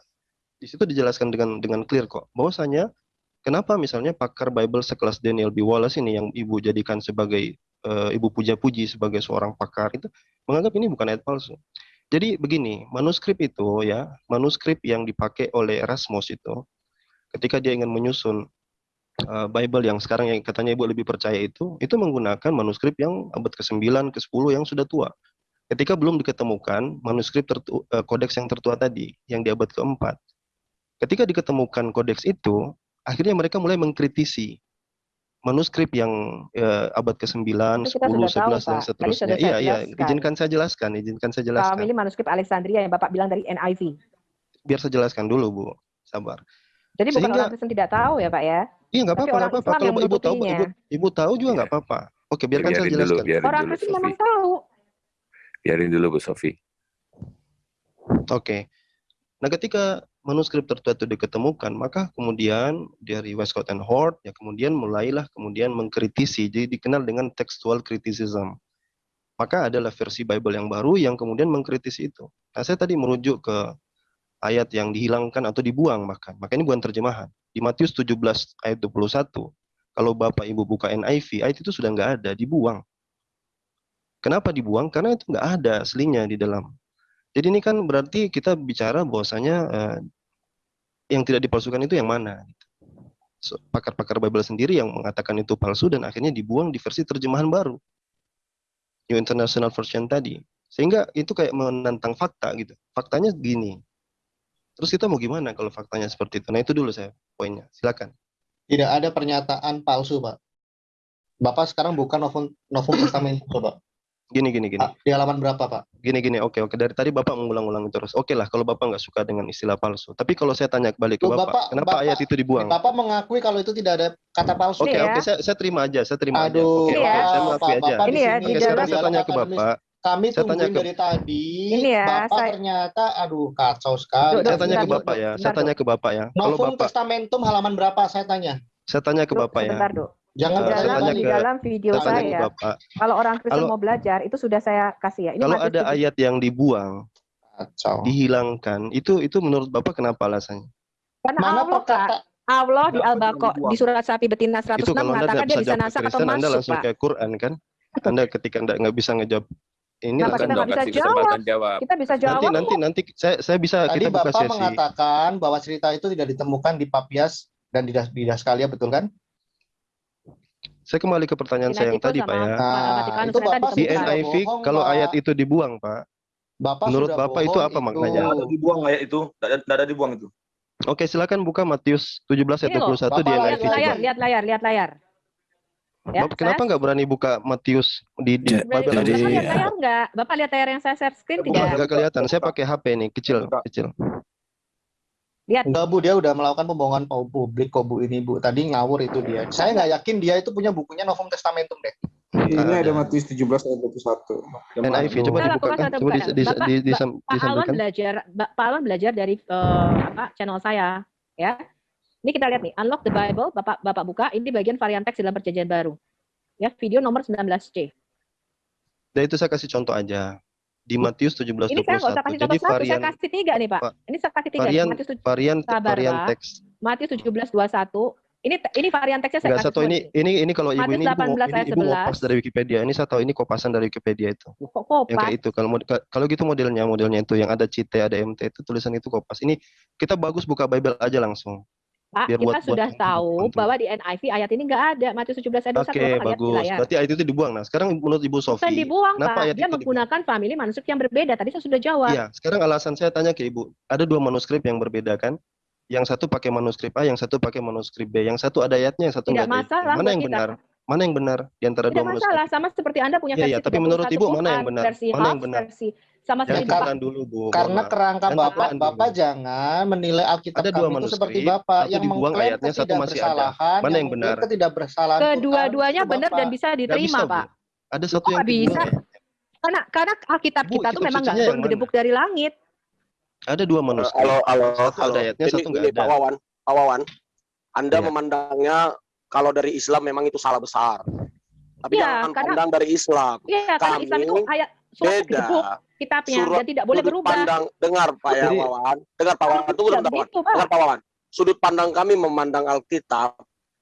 Di situ dijelaskan dengan dengan clear kok. Bahwasanya kenapa misalnya pakar Bible sekelas Daniel B. Wallace ini yang ibu jadikan sebagai uh, ibu puja-puji sebagai seorang pakar itu menganggap ini bukan ayat palsu. Jadi begini, manuskrip itu ya, manuskrip yang dipakai oleh Erasmus itu ketika dia ingin menyusun uh, Bible yang sekarang yang katanya ibu lebih percaya itu, itu menggunakan manuskrip yang abad ke-9, ke-10 yang sudah tua. Ketika belum diketemukan manuskrip tertu, uh, kodeks yang tertua tadi, yang di abad ke-4. Ketika diketemukan kodeks itu, akhirnya mereka mulai mengkritisi manuskrip yang uh, abad ke-9, 10, 11 dan seterusnya. Iya, iya, izinkan saya jelaskan, izinkan saya jelaskan. Ini manuskrip Alexandria yang Bapak bilang dari NIV. Biar saya jelaskan dulu, Bu. Sabar. Jadi bukan Sehingga, orang Kristen tidak tahu ya, Pak ya? Iya, nggak apa-apa, nggak apa-apa. Kalau ibu tahu, ibu, ibu tahu juga nggak apa-apa. Oke, biarkan biarin saya jelaskan. Dulu, orang Kristen memang tahu. Biarin dulu, Bu Sofi. Oke. Nah, ketika manuskrip tertua itu diketemukan, maka kemudian dari Westcott and Hort, ya kemudian mulailah kemudian mengkritisi, jadi dikenal dengan textual criticism. Maka adalah versi Bible yang baru yang kemudian mengkritisi itu. Nah, saya tadi merujuk ke ayat yang dihilangkan atau dibuang bahkan. Maka ini bukan terjemahan. Di Matius 17 ayat 21, kalau Bapak Ibu buka NIV, ayat itu sudah nggak ada, dibuang. Kenapa dibuang? Karena itu nggak ada aslinya di dalam jadi ini kan berarti kita bicara bahwasanya uh, yang tidak dipalsukan itu yang mana. Pakar-pakar Bible sendiri yang mengatakan itu palsu dan akhirnya dibuang di versi terjemahan baru. New International Version tadi. Sehingga itu kayak menantang fakta gitu. Faktanya gini. Terus kita mau gimana kalau faktanya seperti itu? Nah itu dulu saya poinnya. Silakan. Tidak ada pernyataan palsu, Pak. Bapak sekarang bukan Novum, Novum Testament, Pak. Gini gini gini. Di halaman berapa Pak? Gini gini. Oke oke. Dari tadi Bapak mengulang-ulang terus. Oke lah kalau Bapak nggak suka dengan istilah palsu. Tapi kalau saya tanya kembali ke Bapak, Bapak kenapa Bapak, ayat itu dibuang? Bapak mengakui kalau itu tidak ada kata palsu. Oke ya? oke. Saya, saya terima aja. Saya terima Aduh, aja. Oke, ya. oke. Saya mengakui Pak, aja. Bapak ini ya, di di sekarang saya tanya ke Bapak. Kami saya tanya ke, dari tadi. Ini ya, Bapak saya, ternyata, aduh kacau sekali. Saya tanya ke Bapak ya. Saya tanya ke Bapak ya. Kalau Bapak Testamentum halaman berapa? Saya tanya. Saya tanya ke Bapak ya. Sebentar, Dok. Jangan di dalam, tanya di ke, dalam video saya, Bapak. kalau orang Kristen Kalau- mau belajar, itu sudah saya kasih ya. Ini Kalau ada 7. ayat yang dibuang, Kacau. dihilangkan, itu itu menurut Bapak kenapa alasannya? Karena Mana Allah, Kak, perkata Allah di Al-Baqarah di surat sapi betina 106 Itu kalau Anda mengatakan dia bisa bisa jawab ke nasak atau Kristen, Anda masuk, langsung Pak. kayak Quran kan? Anda ketika nggak nggak bisa ngejawab ini Kenapa langsung kita nggak bisa kasih jawab? jawab. Kita bisa nanti jawab nanti kok. nanti saya saya bisa tadi kita buka Bapak sesi. mengatakan bahwa cerita itu tidak ditemukan di Papias dan di, di Daskalia betul kan? Saya kembali ke pertanyaan saya yang tadi, Pak ya. Nah, itu Bapak Di. NIV, kalau ayat itu dibuang, Pak. Bapak Menurut sudah Bapak itu apa maknanya? Ada dibuang ayat itu, nggak ada, dibuang itu. Oke, silakan buka Matius 17 ayat Ini loh, 21 di Bapak lihat NIV lihat layar, lihat layar, lihat layar. Ya, Bapak kenapa nggak berani buka Matius di, di Bible Jadi- Bapak lihat layar nggak? Bapak lihat layar yang saya share screen tidak? Nggak kelihatan. Saya pakai HP nih, kecil, kecil. Lihat. Enggak Bu, dia udah melakukan pembohongan pu- publik kok Bu ini Bu. Tadi ngawur itu dia. Saya nggak yakin dia itu punya bukunya Novum Testamentum deh. Ini Ada. ada Matius 17 ayat 21. NIV coba Salah, dibukakan, coba dis, dis, Bapak, dis, Pak- disam- Pak Alwan belajar, Pak Alwan belajar dari eh, apa channel saya, ya. Ini kita lihat nih, unlock the Bible, Bapak Bapak buka, ini bagian varian teks dalam perjanjian baru. Ya, video nomor 19C. Dan itu saya kasih contoh aja. Di Matius 17 Ini saya nggak usah 21. kasih contoh satu, varian saya kasih tiga nih Pak. Pak, Ini saya kasih tiga. varian Matius, tuj- varian Sabar, varian Pak. teks. Matius 17, 21. Ini ini varian teksnya saya Enggak kasih satu ini ini ini kalau ibu Matius ini ibu, 18 ini ibu ngopas 11. dari Wikipedia. Ini saya tahu ini kopasan dari Wikipedia itu. Kok Yang kopas? kayak itu. Kalau kalau gitu modelnya modelnya itu yang ada CT, ada MT itu tulisan itu kopas. Ini kita bagus buka Bible aja langsung. Pak, Biar kita buat buat sudah yang tahu untuk- bahwa di NIV ayat ini nggak ada. Matius 17 ayat 21 Oke, di bagus. layar. Berarti ayat itu dibuang. Nah, sekarang menurut Ibu Bukan Sofi, dibuang, kenapa Pak. ayat Dia itu dibuang? menggunakan family manuskrip yang berbeda. Tadi saya sudah jawab. Iya, sekarang alasan saya tanya ke Ibu. Ada dua manuskrip yang berbeda kan? Yang satu pakai manuskrip A, yang satu pakai manuskrip B. Yang satu ada ayatnya, yang satu Tidak nggak ada masalah Mana buat yang kita. benar? Mana yang benar di antara Tidak dua manuskrip? masalah, sama seperti Anda punya Iya, versi iya, tapi menurut 31 Ibu mana yang benar? versi Mana yang benar? versi sama Jangan seperti Bapak. dulu, Bu. Karena Bapak. kerangka Bapak, dulu. Bapak jangan menilai Alkitab Ada dua kami itu manuskrip, seperti Bapak satu yang dibuang mengklaim ayatnya, satu masih ada. Mana yang benar? ketidakbersalahan Tuhan Kedua-duanya benar dan Bapak. bisa diterima, bisa. Pak. Ada satu yang bisa? dibuang. Karena karena Alkitab kita tuh memang nggak turun gedebuk dari langit. Ada dua manuskrip. Halo, halo, Satu halo. ada ayatnya, Ini, satu nggak ini ada. Pak Wawan, Pak Wawan. Anda Iya. memandangnya kalau dari Islam memang itu salah besar. Tapi Iya, jangan karena- pandang dari Islam. Iya, karena Kami Islam itu ayat surat Beda. gedebuk kitabnya Surat dan tidak boleh berubah. pandang, dengar Pak ya Wawan. Dengar Pak Wawan, tunggu Tidak sebentar Wawan. Pak. Dengar Pak Wawan. Sudut pandang kami memandang Alkitab,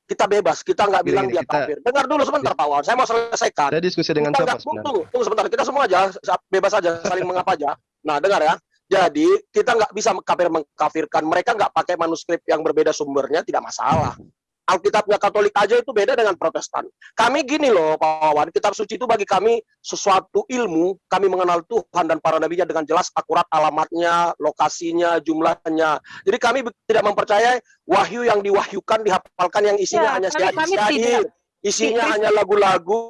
kita bebas, kita nggak bilang gini, dia kita- kafir. Dengar dulu sebentar Pak Wawan, saya mau selesaikan. Saya diskusi dengan Kita siapa sebenarnya? Tunggu, tunggu sebentar. Kita semua aja bebas aja, saling mengapa aja. Nah, dengar ya. Jadi kita nggak bisa kafir mengkafirkan. Mereka nggak pakai manuskrip yang berbeda sumbernya, tidak masalah. Alkitabnya Katolik aja itu beda dengan Protestan. Kami gini loh, Pak Wawan, kitab suci itu bagi kami sesuatu ilmu. Kami mengenal Tuhan dan para nabinya dengan jelas, akurat alamatnya, lokasinya, jumlahnya. Jadi kami tidak mempercayai wahyu yang diwahyukan, dihafalkan yang isinya Ya, hanya syair, syair. isinya Kristen- hanya lagu-lagu,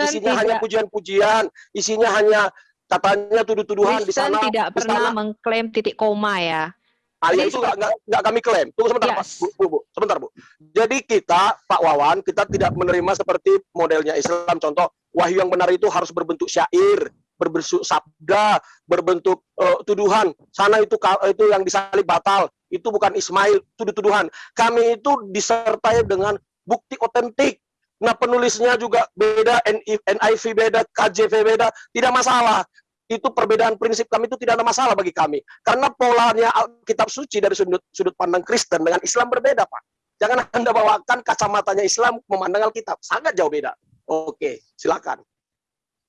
isinya hanya pujian-pujian, isinya hanya katanya tuduh-tuduhan di sana. tidak di pernah sana. mengklaim titik koma ya. Jadi itu nggak kami klaim. Tunggu sebentar, Pak. Yes. Bu, bu, bu. Sebentar, Bu. Jadi kita, Pak Wawan, kita tidak menerima seperti modelnya Islam. Contoh, wahyu yang benar itu harus berbentuk syair, berbentuk sabda, berbentuk eh, tuduhan. Sana itu itu yang disalib batal. Itu bukan Ismail, tuduh-tuduhan. Kami itu disertai dengan bukti otentik. Nah, penulisnya juga beda, NI NIV beda, KJV beda, tidak masalah. Itu perbedaan prinsip kami itu tidak ada masalah bagi kami. Karena polanya Alkitab suci dari sudut, sudut pandang Kristen dengan Islam berbeda, Pak. Jangan [laughs] Anda bawakan kacamatanya Islam memandang Alkitab. Sangat jauh beda. Oke, silakan.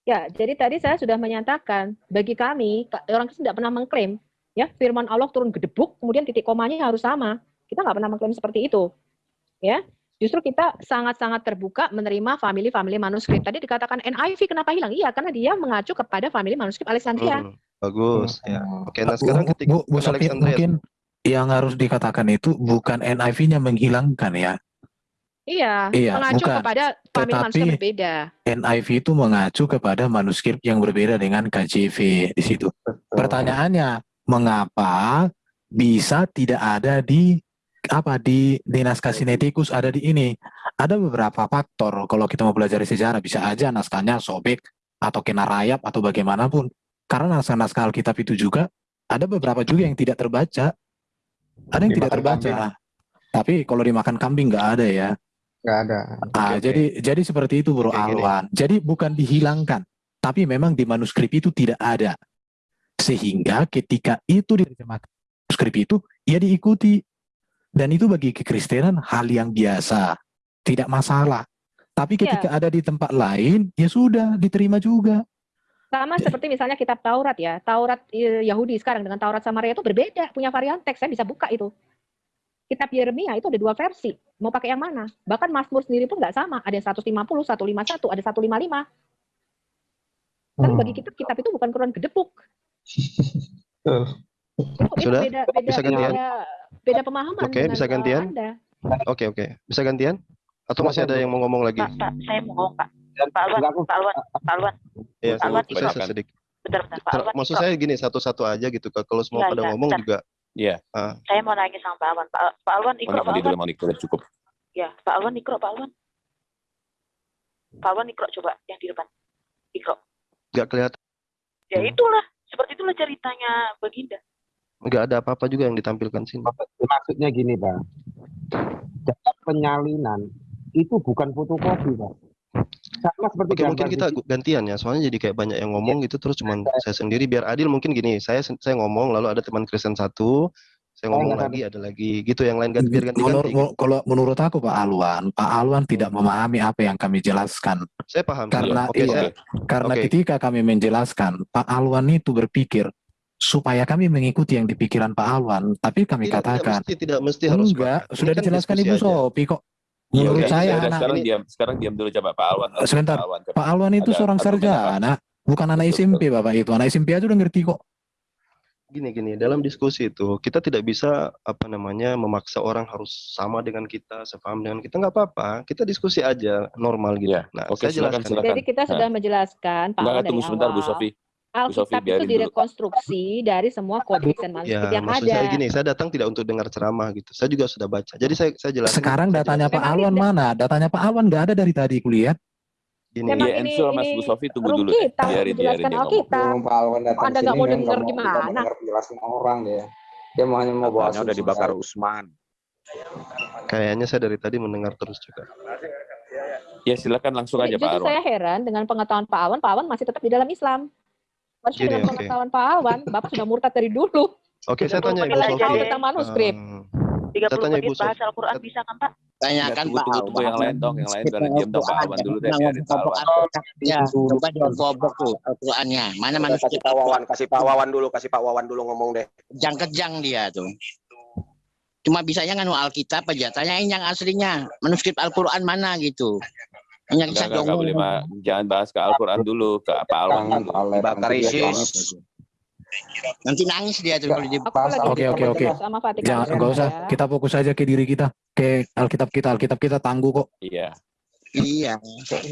Ya, jadi tadi saya sudah menyatakan bagi kami ka- orang Kristen tidak pernah mengklaim ya firman Allah turun gedebuk kemudian titik komanya harus sama. Kita nggak pernah mengklaim seperti itu. Ya. Justru kita sangat-sangat terbuka menerima family-family manuskrip. Tadi dikatakan NIV kenapa hilang? Iya, karena dia mengacu kepada family manuskrip Alexandria. Hmm, bagus ya. Oke, nah Bu, sekarang Bu, ketika Bu, Bu Sophie, Alexandria mungkin yang harus dikatakan itu bukan NIV-nya menghilangkan ya. Iya, Iya, mengacu bukan. kepada family Tetapi- manuskrip berbeda. NIV itu mengacu kepada manuskrip yang berbeda dengan KJV di situ. Pertanyaannya, mengapa bisa tidak ada di apa di di naskah Sinaiticus ada di ini? Ada beberapa faktor kalau kita mau belajar sejarah bisa aja naskahnya sobek atau kena rayap atau bagaimanapun. Karena naskah-naskah Alkitab itu juga ada beberapa juga yang tidak terbaca. Ada yang tidak Dimakan terbaca. Tapi kalau dimakan kambing nggak ada ya. Nggak ada. Ah, oke. jadi jadi seperti itu Bro gini. Alwan. Jadi bukan dihilangkan, tapi memang di manuskrip itu tidak ada. Sehingga ketika itu diterjemahkan manuskrip itu, ya diikuti. Dan itu bagi kekristenan hal yang biasa, tidak masalah. Tapi Iya. ketika ada di tempat lain, ya sudah diterima juga. Sama seperti misalnya kitab Taurat ya. Taurat eh, Yahudi sekarang dengan Taurat Samaria itu berbeda, punya varian teks. Saya bisa buka itu. kitab Yeremia itu ada dua versi. Mau pakai yang mana? Bahkan Mazmur sendiri pun nggak sama. Ada yang 150, 151, ada 155. Kan bagi kita kitab itu bukan Quran gedepuk. Itu, itu Sudah? beda beda Bisa gantian? beda, beda pemahaman Oke, dengan bisa gantian? Oke, oke. Bisa gantian? Atau masih ada yang mau ngomong lagi? Pak, Pak, saya mau ngomong, Pak. Pak Alwan, Pak Alwan, Pak Alwan. Iya, Pak Alwan saya ikro. sedikit. Bentar, bentar, Pak Alwan Maksud saya gini, satu-satu aja gitu. Kak. Kalau semua Iya, pada iya, ngomong juga. Iya. ah, Saya mau nanya sama Pak Alwan. Pak, Pak Alwan Monik Pak Alwan. Monik cukup. Ya, Pak Alwan ikro, Pak Alwan. Pak Alwan ikro coba yang di depan. Ikro. nggak kelihatan. Ya itulah, seperti itulah ceritanya Baginda. Nggak ada apa-apa juga yang ditampilkan sini. Maksudnya gini, Pak. Data penyalinan itu bukan fotokopi, Pak. Sama seperti Oke, mungkin kita di- gantian ya. Soalnya jadi kayak banyak yang ngomong gitu terus cuman saya sendiri biar adil mungkin gini. Saya saya ngomong lalu ada teman Kristen satu, saya Oh, ngomong nggak lagi, ada lagi gitu yang lain ganti biar Menur- ganti-ganti. menur- kalau menurut aku Pak Alwan, Pak Alwan tidak memahami apa yang kami jelaskan. Saya paham. Karena Oke, iya, saya- karena oke. ketika kami menjelaskan, Pak Alwan itu berpikir supaya kami mengikuti yang di pikiran Pak Alwan, tapi kami Tidak, tidak katakan mesti, tidak mesti harus enggak, sudah kan dijelaskan Ibu aja. Sopi kok. Iya, Menurut oke. saya Sudah, anak sekarang ini diam, sekarang diam dulu coba Pak Alwan. sebentar. Pak Alwan, coba. Pak Alwan itu seorang sarjana, bukan anak SMP Bapak itu. Anak SMP aja udah ngerti kok. Gini gini, dalam diskusi itu kita tidak bisa apa namanya memaksa orang harus sama dengan kita, sepaham dengan kita nggak apa-apa. Kita diskusi aja normal gitu. Nah, Oke, saya silakan, jelaskan. silakan. Jadi kita sudah menjelaskan Pak Alwan dari tunggu sebentar Bu. Sofi. Alkitab itu biarin dulu. direkonstruksi dari semua kodeks dan Ya, manuskrip yang maksud ada. saya gini, saya datang tidak untuk dengar ceramah gitu. Saya juga sudah baca. Jadi saya saya jelaskan. Sekarang saya datanya Pak Alwan mana? Datanya Pak Alwan nggak ada dari tadi kulihat. Gini, Memang Iya, ini Mas ini Bu Sofi tunggu dulu kita Biarin, biarin dia ngomong. Pak Alwan datang Anda nggak mau dengar gimana? penjelasan orang dia. Dia mau hanya mau Katanya udah dibakar. Usman. kayaknya saya dari tadi mendengar terus juga. Ya silakan langsung aja Pak Alwan. saya heran dengan pengetahuan Pak Alwan. Pak Alwan masih tetap di dalam Islam. Harusnya Gini, dengan pengetahuan Pak Alwan, Bapak sudah murtad dari dulu. Oke, saya tanya Ibu 30 menit Sofi. tentang manuskrip. 30 Saya tanya Ibu Sofi. bahas Al-Quran bisa kan Pak? Tanyakan tunggu, Pak tunggu, tunggu yang lain dong, yang lain pada diam dong Pak Alwan dulu deh, jangan biarin Pak. Al-Quran. Ya, coba dikobok tuh Al-Qurannya. Mana Kasih manuskrip Pak Wawan, kasih Pak Wawan dulu, kasih Pak Wawan dulu ngomong deh. Kejang-kejang dia tuh. Cuma bisanya nganu Alkitab aja. Tanyain yang aslinya. Manuskrip Al-Quran mana gitu. Hanya Enggak, bisa enggak, enggak boleh Pak. Jangan bahas ke Al-Quran dulu, ke Pak Alwan. Pak Alek, Bakar nanti dia ISIS. Nanti nangis dia tuh kalau di Aku Bahas lagi Oke, oke, oke. Jangan, II nggak usah. ya. Kita fokus aja ke diri kita, ke Alkitab kita. Alkitab kita tangguh kok. Iya. Iya.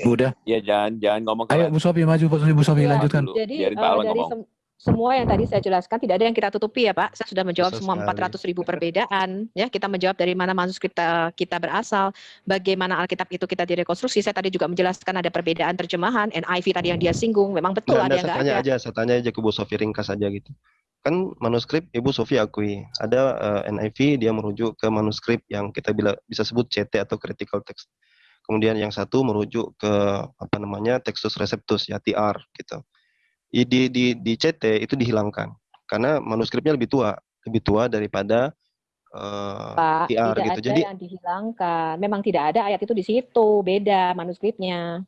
Udah. Iya, jangan jangan ngomong ke Ayo Bu Sofi maju, Bu Sofi, Bu Sofi Iya. lanjutkan. Jadi Biarin Pak eh, Alwan dari ngomong. Sem- semua yang tadi saya jelaskan tidak ada yang kita tutupi ya Pak. Saya sudah menjawab Betul semua sekali. 400 ribu perbedaan. Ya kita menjawab dari mana manuskrip kita, kita berasal, bagaimana Alkitab itu kita direkonstruksi. Saya tadi juga menjelaskan ada perbedaan terjemahan. NIV tadi yang dia singgung, memang betul Nggak, ada yang saya tanya ada. aja, saya tanya aja ke Bu Sofi ringkas aja gitu. Kan manuskrip Ibu Sofi akui, ada eh, NIV dia merujuk ke manuskrip yang kita bila, bisa sebut CT atau critical text. Kemudian yang satu merujuk ke apa namanya Textus Receptus ya TR gitu. Di di di CT itu dihilangkan karena manuskripnya lebih tua, lebih tua daripada eh, Pak, TR tidak gitu. ada Jadi yang dihilangkan. Memang tidak ada ayat itu di situ, beda manuskripnya.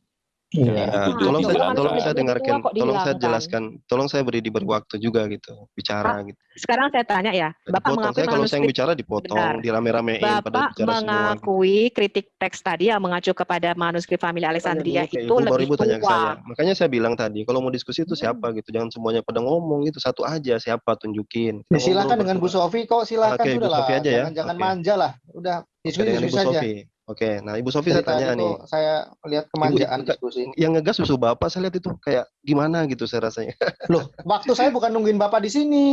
Ya, Ah, tolong saya tolong saya tua dengarkan, tolong saya jelaskan, tolong saya beri diberi waktu juga gitu bicara Pak, gitu. Sekarang saya tanya ya, Bapak Dipotong mengakui saya kalau saya yang bicara dipotong, benar. dirame-ramein pada Bapak bicara semua. mengakui kritik teks tadi yang mengacu kepada manuskrip famili Tanya Alexandria itu baru lebih ibu tanya ke saya. tua. Makanya saya bilang tadi, kalau mau diskusi itu Hmm. siapa gitu, jangan semuanya pada ngomong gitu, satu aja siapa tunjukin. Kita Ya, silakan dengan Bu. Sofi kok silakan Oke, sudah Ibu Sofi lah. aja ya. Jangan jangan manja lah. Udah diskusi dengan diskusi Ibu saja. Oke, nah Ibu Sofi Dari saya tanya nih. saya lihat kemanjaan ibu- diskusi. yang ngegas susu Bapak saya lihat itu kayak gimana gitu saya rasanya. Loh, waktu saya bukan nungguin Bapak di sini.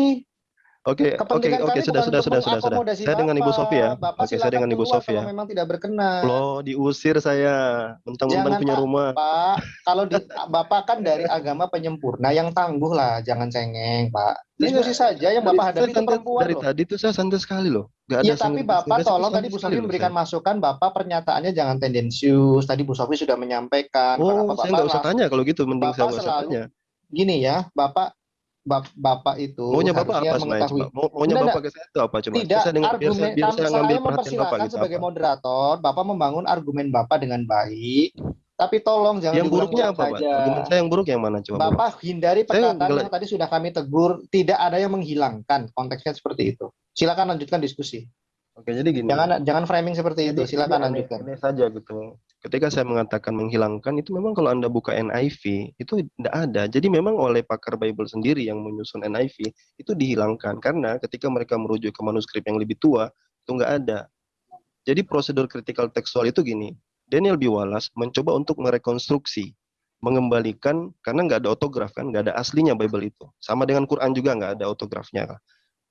Oke, oke, oke, sudah, sudah, sudah, sudah, sudah. Saya dengan Ibu Bapak. Sofi ya. Bapak Oke, saya dengan Ibu Sofi ya. memang tidak berkenan. Loh, diusir saya, mentang-mentang punya Pak, rumah. Pak. Kalau di, Bapak kan dari agama penyempurna yang tangguh lah, jangan cengeng, Pak. Diskusi saja yang Dari- Bapak hadapi santai- perempuan dari loh. tadi tuh saya santai sekali loh. Gak ada Iya, sing- tapi sing- Bapak tolong tadi Bu Sofi memberikan saya. masukan, Bapak pernyataannya jangan tendensius. Tadi Bu Sofi sudah menyampaikan. Oh, kenapa saya Bapak nggak usah tanya kalau gitu, mending saya Bapak nggak usah selalu tanya. gini ya, Bapak bap- Bapak itu Maunya Bapak apa sebenarnya coba? Mau, maunya Enggak, Bapak ke saya itu apa coba? Biar Tidak, saya dengar, biar saya, argumen biar saya ngambil saya perhatian Bapak gitu sebagai apa? moderator, Bapak membangun argumen Bapak dengan baik, tapi tolong jangan Yang buruknya apa, Pak? Argumen saya yang buruk yang mana coba? Bapak? Bapak hindari Saya perkataan ngela- yang tadi sudah kami tegur, tidak ada yang menghilangkan, konteksnya seperti itu. Silakan lanjutkan diskusi. Oke, jadi gini. Jangan jangan framing seperti itu. Silakan lanjutkan. aneh saja gitu. Ketika saya mengatakan menghilangkan itu memang kalau Anda buka NIV itu tidak ada. Jadi memang oleh pakar Bible sendiri yang menyusun NIV itu dihilangkan karena ketika mereka merujuk ke manuskrip yang lebih tua itu nggak ada. Jadi prosedur kritikal tekstual itu gini. Daniel B. Wallace mencoba untuk merekonstruksi, mengembalikan karena nggak ada otograf kan, nggak ada aslinya Bible itu. Sama dengan Quran juga nggak ada otografnya.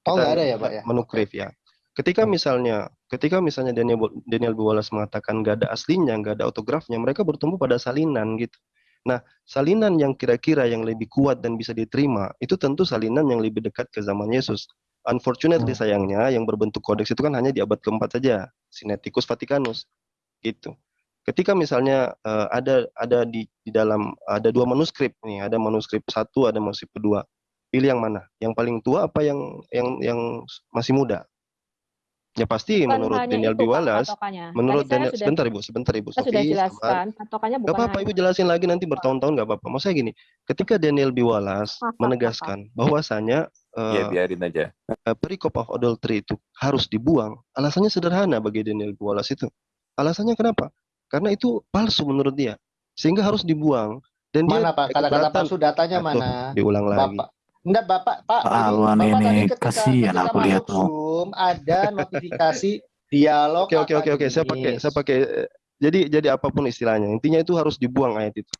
Oh, Kita nggak ada ya, Pak, ya? Menukrif ya. Ketika misalnya, ketika misalnya Daniel Daniel B. Wallace mengatakan nggak ada aslinya, nggak ada autografnya, mereka bertumbuh pada salinan gitu. Nah, salinan yang kira-kira yang lebih kuat dan bisa diterima itu tentu salinan yang lebih dekat ke zaman Yesus. Unfortunately sayangnya yang berbentuk kodeks itu kan hanya di abad keempat saja, Sinaiticus Vaticanus, gitu. Ketika misalnya eh, ada ada di, di dalam ada dua manuskrip nih, ada manuskrip satu, ada manuskrip kedua, pilih yang mana? Yang paling tua apa yang yang yang masih muda? Ya pasti Bukan menurut Daniel B. Wallace, patokannya. menurut Tadi Daniel, sudah- sebentar ibu, sebentar ibu. Sudah Sofi, sabar. jelaskan, patokannya Gak bukan apa-apa, hanya ibu jelasin lagi nanti bertahun-tahun gak apa-apa. Maksudnya gini, ketika Daniel B. Wallace menegaskan bahwasanya Ya eh, biarin aja. eh, perikop of adultery itu harus dibuang, alasannya sederhana bagi Daniel B. Wallace itu. Alasannya kenapa? Karena itu palsu menurut dia, sehingga harus dibuang. Dan dia Mana Pak? Kata-kata palsu datanya Nah, mana? diulang lagi. Bapak. Enggak, Bapak, Pak. Pak ini- Alwan Bapak tadi ini ketika, kasihan ketika aku lihat. Zoom ada notifikasi [laughs] dialog Oke oke oke oke, saya pakai saya pakai eh, jadi jadi apa pun istilahnya, intinya itu harus dibuang ayat itu.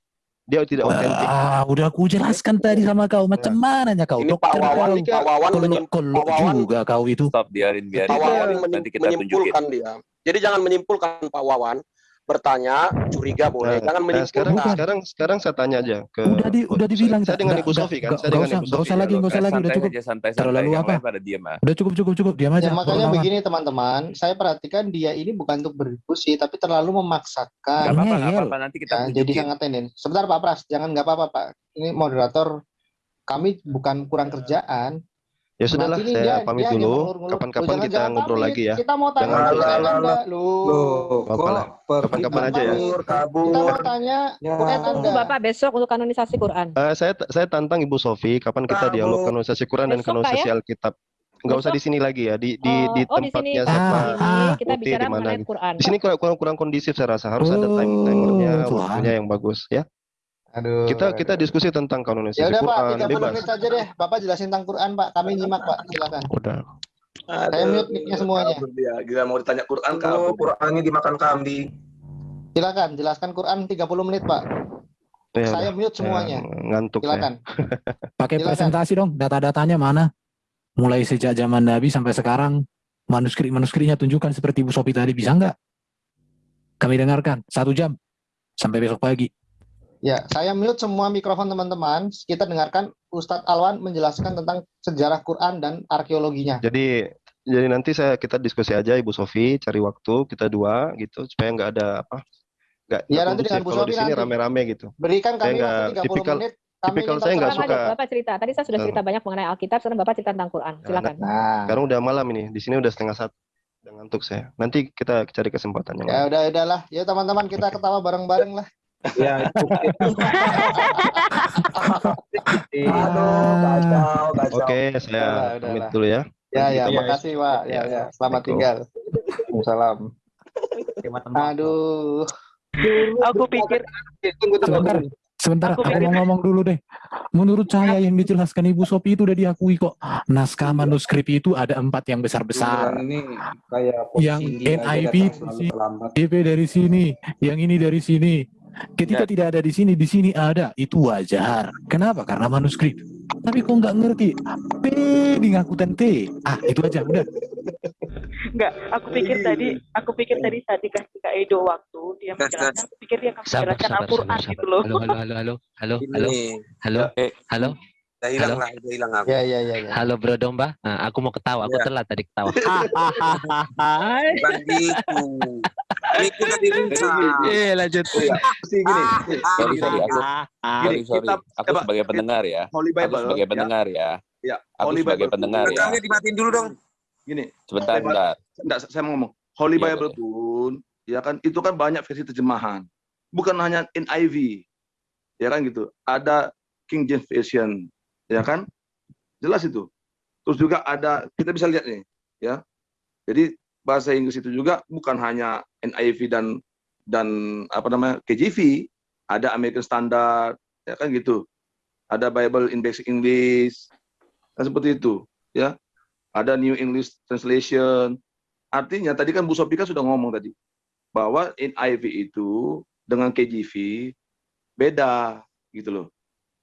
Dia tidak otentik. Ah, udah aku jelaskan tadi sama kau. Macam mananya kau? Ini Pak Dokter Wawan, kau. Pak Wawan, Kolok menyim- kolok Pak Wawan, juga kau itu. Stop, biarin, biarin. Pak Wawan Nanti kita tunjukin. menyimpulkan dia. Jadi jangan menyimpulkan Pak Wawan. Bertanya, curiga boleh. Nah, jangan nah, sekarang sekarang sekarang saya tanya aja ke Udah di udah dibilang saya dengan Ibu Nggak- Sofi kan, nggak- saya nggak dengan usah, Ibu nggak Sofi. usah lagi, nggak usah lagi, udah cukup. aja. Terlalu apa? pada diem ah. Udah cukup cukup cukup, diam aja. Ya makanya begini teman-teman, saya perhatikan dia ini bukan untuk berdiskusi, tapi terlalu memaksakan. Gak apa-apa, gak Ngeyel. apa-apa. Nanti kita Ya, jadi sangat tenden. Sebentar Pak Pras, jangan nggak apa-apa Pak. Ini moderator, kami bukan kurang kerjaan. Ya sudahlah, Nanti ini saya dia- pamit dia dulu. Kapan-kapan kita jangan ngobrol pamit. lagi ya. Kita mau tanya Jangan. Loh, Apa lah. Kapan-kapan aja ya. kita mau tanya Ya. Saya tunggu Anda. Bapak besok untuk kanonisasi Quran. Eh, saya saya tantang Ibu Sofi, kapan kita dialog kanonisasi Quran dan Besok, Pak, kanonisasi ya? Alkitab. Enggak usah di sini lagi ya, di di Oh, di oh, di sini. tempatnya Di siapa? sini kita Putih, bicara di mana mengenai gitu. Quran. Di sini kurang kurang, kurang kondisif saya rasa, harus ada time timernya, Oh, waktunya yang bagus ya. Aduh. Kita kita diskusi tentang Ya kanonisasi udah Pak, Quran, 30 bebas. menit saja deh. Bapak jelasin tentang Quran, Pak. Kami nyimak, Pak. Silakan. Udah. Saya mute mic-nya semuanya. Dia, gila mau ditanya Quran Oh, kabur. Qurannya dimakan kambing. Silakan jelaskan Quran 30 menit, Pak. Ya, Saya mute semuanya. Ya, ngantuk Silakan. [laughs] Pakai Silakan. presentasi dong, data-datanya mana? Mulai sejak zaman Nabi sampai sekarang, manuskrip-manuskripnya tunjukkan seperti Bu Sopi tadi, bisa nggak? Kami dengarkan, satu jam, sampai besok pagi. Ya, saya mute semua mikrofon teman-teman. Kita dengarkan Ustadz Alwan menjelaskan tentang sejarah Quran dan arkeologinya. Jadi jadi nanti saya kita diskusi aja Ibu Sofi, cari waktu kita dua gitu supaya nggak ada apa nggak Ya, nanti dengan. Bu Sofi di sini nanti. rame-rame gitu. Berikan Saya kami nggak waktu 30 tipikal menit. Kami tipikal saya nggak suka. Bapak cerita. Tadi saya sudah cerita banyak mengenai Alkitab, sekarang Bapak cerita tentang Quran. Silakan. Nah, Sekarang udah malam ini, di sini udah setengah satu. Ngantuk saya. Nanti kita cari kesempatan yang ya lain. udah udahlah. Ya teman-teman kita ketawa bareng-bareng lah. Ya, itu. Aduh, kacau, kacau. Oke, saya pamit dulu ya. Ya ya, Iya, makasih Pak. Ya Ya, ya, selamat tinggal. Waalaikumsalam. Aduh. Aku pikir Tunggu, tunggu, Sebentar, Aku mau ngomong dulu deh. Menurut saya yang dijelaskan Ibu Sopi itu udah diakui kok. Naskah manuskrip itu ada empat yang besar-besar. Ini kayak Yang terlambat. DP dari sini, yang ini dari sini. Ketika Ya. tidak ada di sini, di sini ada. Itu wajar. Kenapa? Karena manuskrip. Tapi kok nggak ngerti? P di ngakutan T. Ah, itu aja. Udah. enggak, aku pikir tadi, aku pikir tadi saat dikasih Kak Edo waktu dia menjelaskan, aku pikir dia akan menjelaskan Al-Quran gitu loh. Halo, halo, halo, halo, halo, halo, Ini halo, Eh, halo, udah hilang Halo? lah, udah hilang aku. Ya ya ya ya. halo Bro Domba. Nah, aku mau ketawa, aku Iya. telat tadi ketawa. [laughs] Bukan gitu. Ini kita diruncang. Eh, lanjut. Sih gini. nih, sorry, gini, sorry, gini. aku, Gini, sorry, sorry. kita Aku sebagai pendengar ya. Holy Aku Bible. sebagai ya. pendengar ya. Ya, Aku Holy sebagai Bible. pendengar ya. Rekamnya dimatiin dulu dong. Gini, Sebentar, sebentar. enggak, saya mau ngomong. Holy Iya, Bible pun, ya kan, itu kan banyak versi terjemahan. Bukan hanya NIV. Ya kan gitu. Ada King James Version, ya kan? Jelas itu. Terus juga ada, kita bisa lihat nih, ya. Jadi bahasa Inggris itu juga bukan hanya NIV dan dan apa namanya KJV, ada American Standard, ya kan gitu. Ada Bible in Basic English, kan seperti itu, ya. Ada New English Translation. Artinya tadi kan Bu Sofika sudah ngomong tadi bahwa NIV itu dengan KJV beda gitu loh.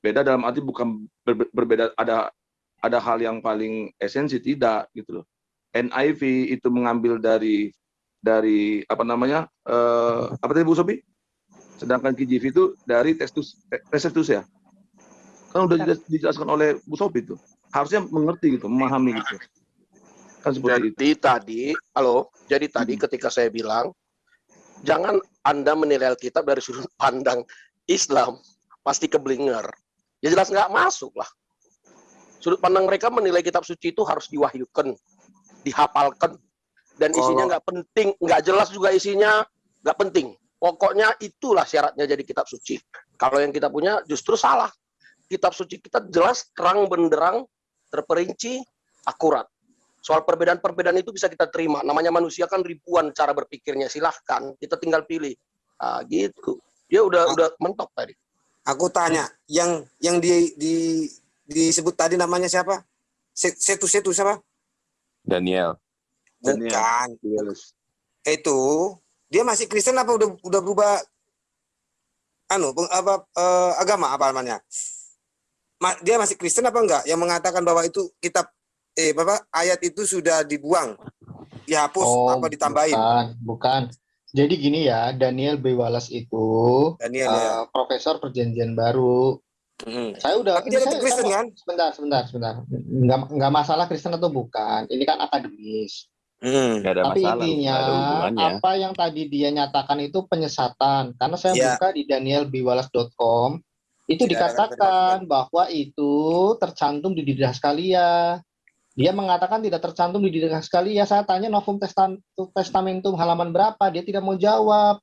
Beda dalam arti bukan ber- berbeda ada ada hal yang paling esensi tidak gitu loh. NIV itu mengambil dari dari apa namanya eh, apa tadi Bu Sobi? Sedangkan KJV itu dari tekstus tekstus ya. Kan udah dijelas- dijelaskan oleh Bu Sobi itu. Harusnya mengerti gitu, memahami gitu. Kan seperti Jadi tadi, halo, jadi tadi ketika saya bilang, jangan Anda menilai Alkitab dari sudut [laughs] pandang Islam, pasti keblinger. Ya jelas nggak masuk lah. Sudut pandang mereka menilai kitab suci itu harus diwahyukan, dihafalkan, dan isinya nggak penting, nggak jelas juga isinya, nggak penting. Pokoknya itulah syaratnya jadi kitab suci. Kalau yang kita punya justru salah. Kitab suci kita jelas, terang benderang, terperinci, akurat. Soal perbedaan-perbedaan itu bisa kita terima. Namanya manusia kan ribuan cara berpikirnya. Silahkan, kita tinggal pilih. Ah, gitu. Dia udah udah mentok tadi. Aku tanya, yang yang di, di disebut tadi namanya siapa? Se- Setu Setu siapa? Daniel. Bukan. Itu dia masih Kristen apa udah udah berubah anu peng- apa eh, agama apa namanya? Ma- dia masih Kristen apa enggak yang mengatakan bahwa itu kitab eh Bapak ayat itu sudah dibuang, dihapus apa ditambahin? Bukan, bukan. Jadi gini ya, Daniel B. Wallace itu Daniel, eh, ya. profesor perjanjian baru. Saya udah Tapi ini saya- Kristen, saya- kan? Sebentar, sebentar, sebentar. Nggak, nggak masalah Kristen atau bukan. Ini kan akademis. Nggak ada Tapi masalah, intinya ada hubungannya. apa yang tadi dia nyatakan itu penyesatan. Karena saya Ya. buka di danielbwallace.com itu Tidak ada dikatakan bahwa itu tercantum di Didascalia. Dia mengatakan tidak tercantum di Didascalia. Saya tanya Novum Testam- Testamentum halaman berapa, dia tidak mau jawab.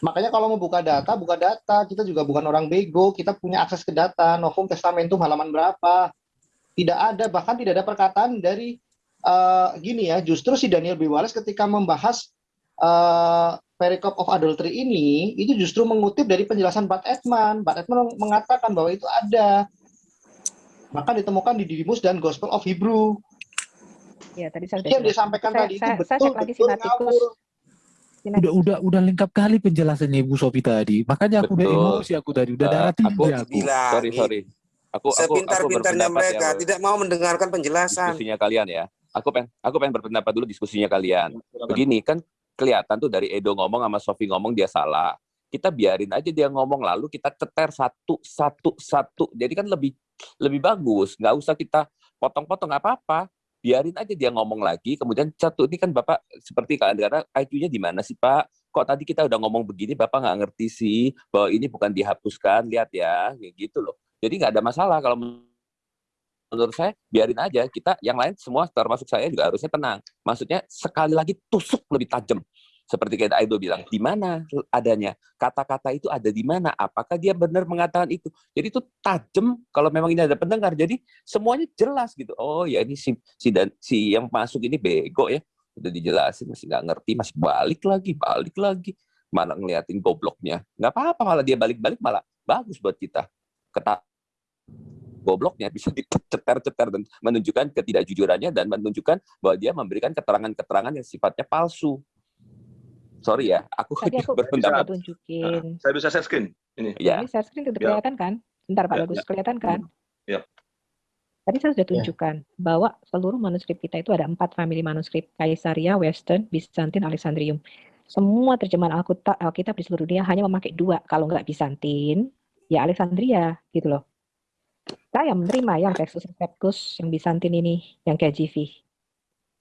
Makanya kalau mau buka data, buka data. Kita juga bukan orang bego, kita punya akses ke data. Novum Testamentum halaman berapa? Tidak ada, bahkan tidak ada perkataan dari eh, gini ya. Justru si Daniel B. Wallace ketika membahas eh perikop of adultery ini, itu justru mengutip dari penjelasan Bart Ehrman. Bart Ehrman mengatakan bahwa itu ada. Maka ditemukan di Didymus dan Gospel of Hebrew. Ya, tadi saya Jadi yang disampaikan saya, tadi itu saya, saya betul, cek lagi betul sinatikus. Udah udah udah lengkap kali penjelasannya Ibu Sofi tadi. Makanya aku udah Betul. emosi aku tadi, udah Eh, darah tinggi aku, aku. Bilang, sorry sorry. Aku aku aku Sepintar-pintarnya berpendapat mereka ya, tidak mau mendengarkan penjelasan. diskusinya kalian ya. Aku pengen aku pengen berpendapat dulu diskusinya kalian. Begini kan kelihatan tuh dari Edo ngomong sama Sofi ngomong dia salah. Kita biarin aja dia ngomong lalu kita ceter satu satu satu. Jadi kan lebih lebih bagus. Nggak usah kita potong-potong apa-apa. Biarin aja dia ngomong lagi. Kemudian satu ini kan bapak seperti kadang-kadang IQ-nya di mana sih pak? Kok tadi kita udah ngomong begini bapak nggak ngerti sih bahwa ini bukan dihapuskan. Lihat ya, kayak gitu loh. Jadi nggak ada masalah kalau menurut saya biarin aja kita yang lain semua termasuk saya juga harusnya tenang maksudnya sekali lagi tusuk lebih tajam seperti kayak Aido bilang di mana adanya? Kata-kata itu ada di mana? Apakah dia benar mengatakan itu? Jadi itu tajam kalau memang ini ada pendengar. Jadi semuanya jelas gitu. Oh ya ini si si dan si yang masuk ini bego ya. Udah dijelasin masih nggak ngerti masih balik lagi balik lagi. Malah ngeliatin gobloknya. Nggak apa-apa malah dia balik-balik malah bagus buat kita. Kata gobloknya bisa [laughs] diceter-ceter dan menunjukkan ketidakjujurannya dan menunjukkan bahwa dia memberikan keterangan-keterangan yang sifatnya palsu. Sorry ya, aku Tadi aku berpendapat. sudah tunjukin. Saya bisa share screen ini. Ya, Ini share screen Ya. kelihatan kan? Bentar Pak Ya, Bagus, ya. kelihatan kan? Ya. Tadi saya sudah Ya. tunjukkan bahwa seluruh manuskrip kita itu ada empat family manuskrip, Kaisaria, Western, Byzantine, Alexandrium. Semua terjemahan Alkitab, Alkitab di seluruh dunia hanya memakai dua, kalau nggak Byzantine, ya Alexandria, gitu loh. Saya menerima yang Textus Receptus, yang Byzantine ini, yang KJV.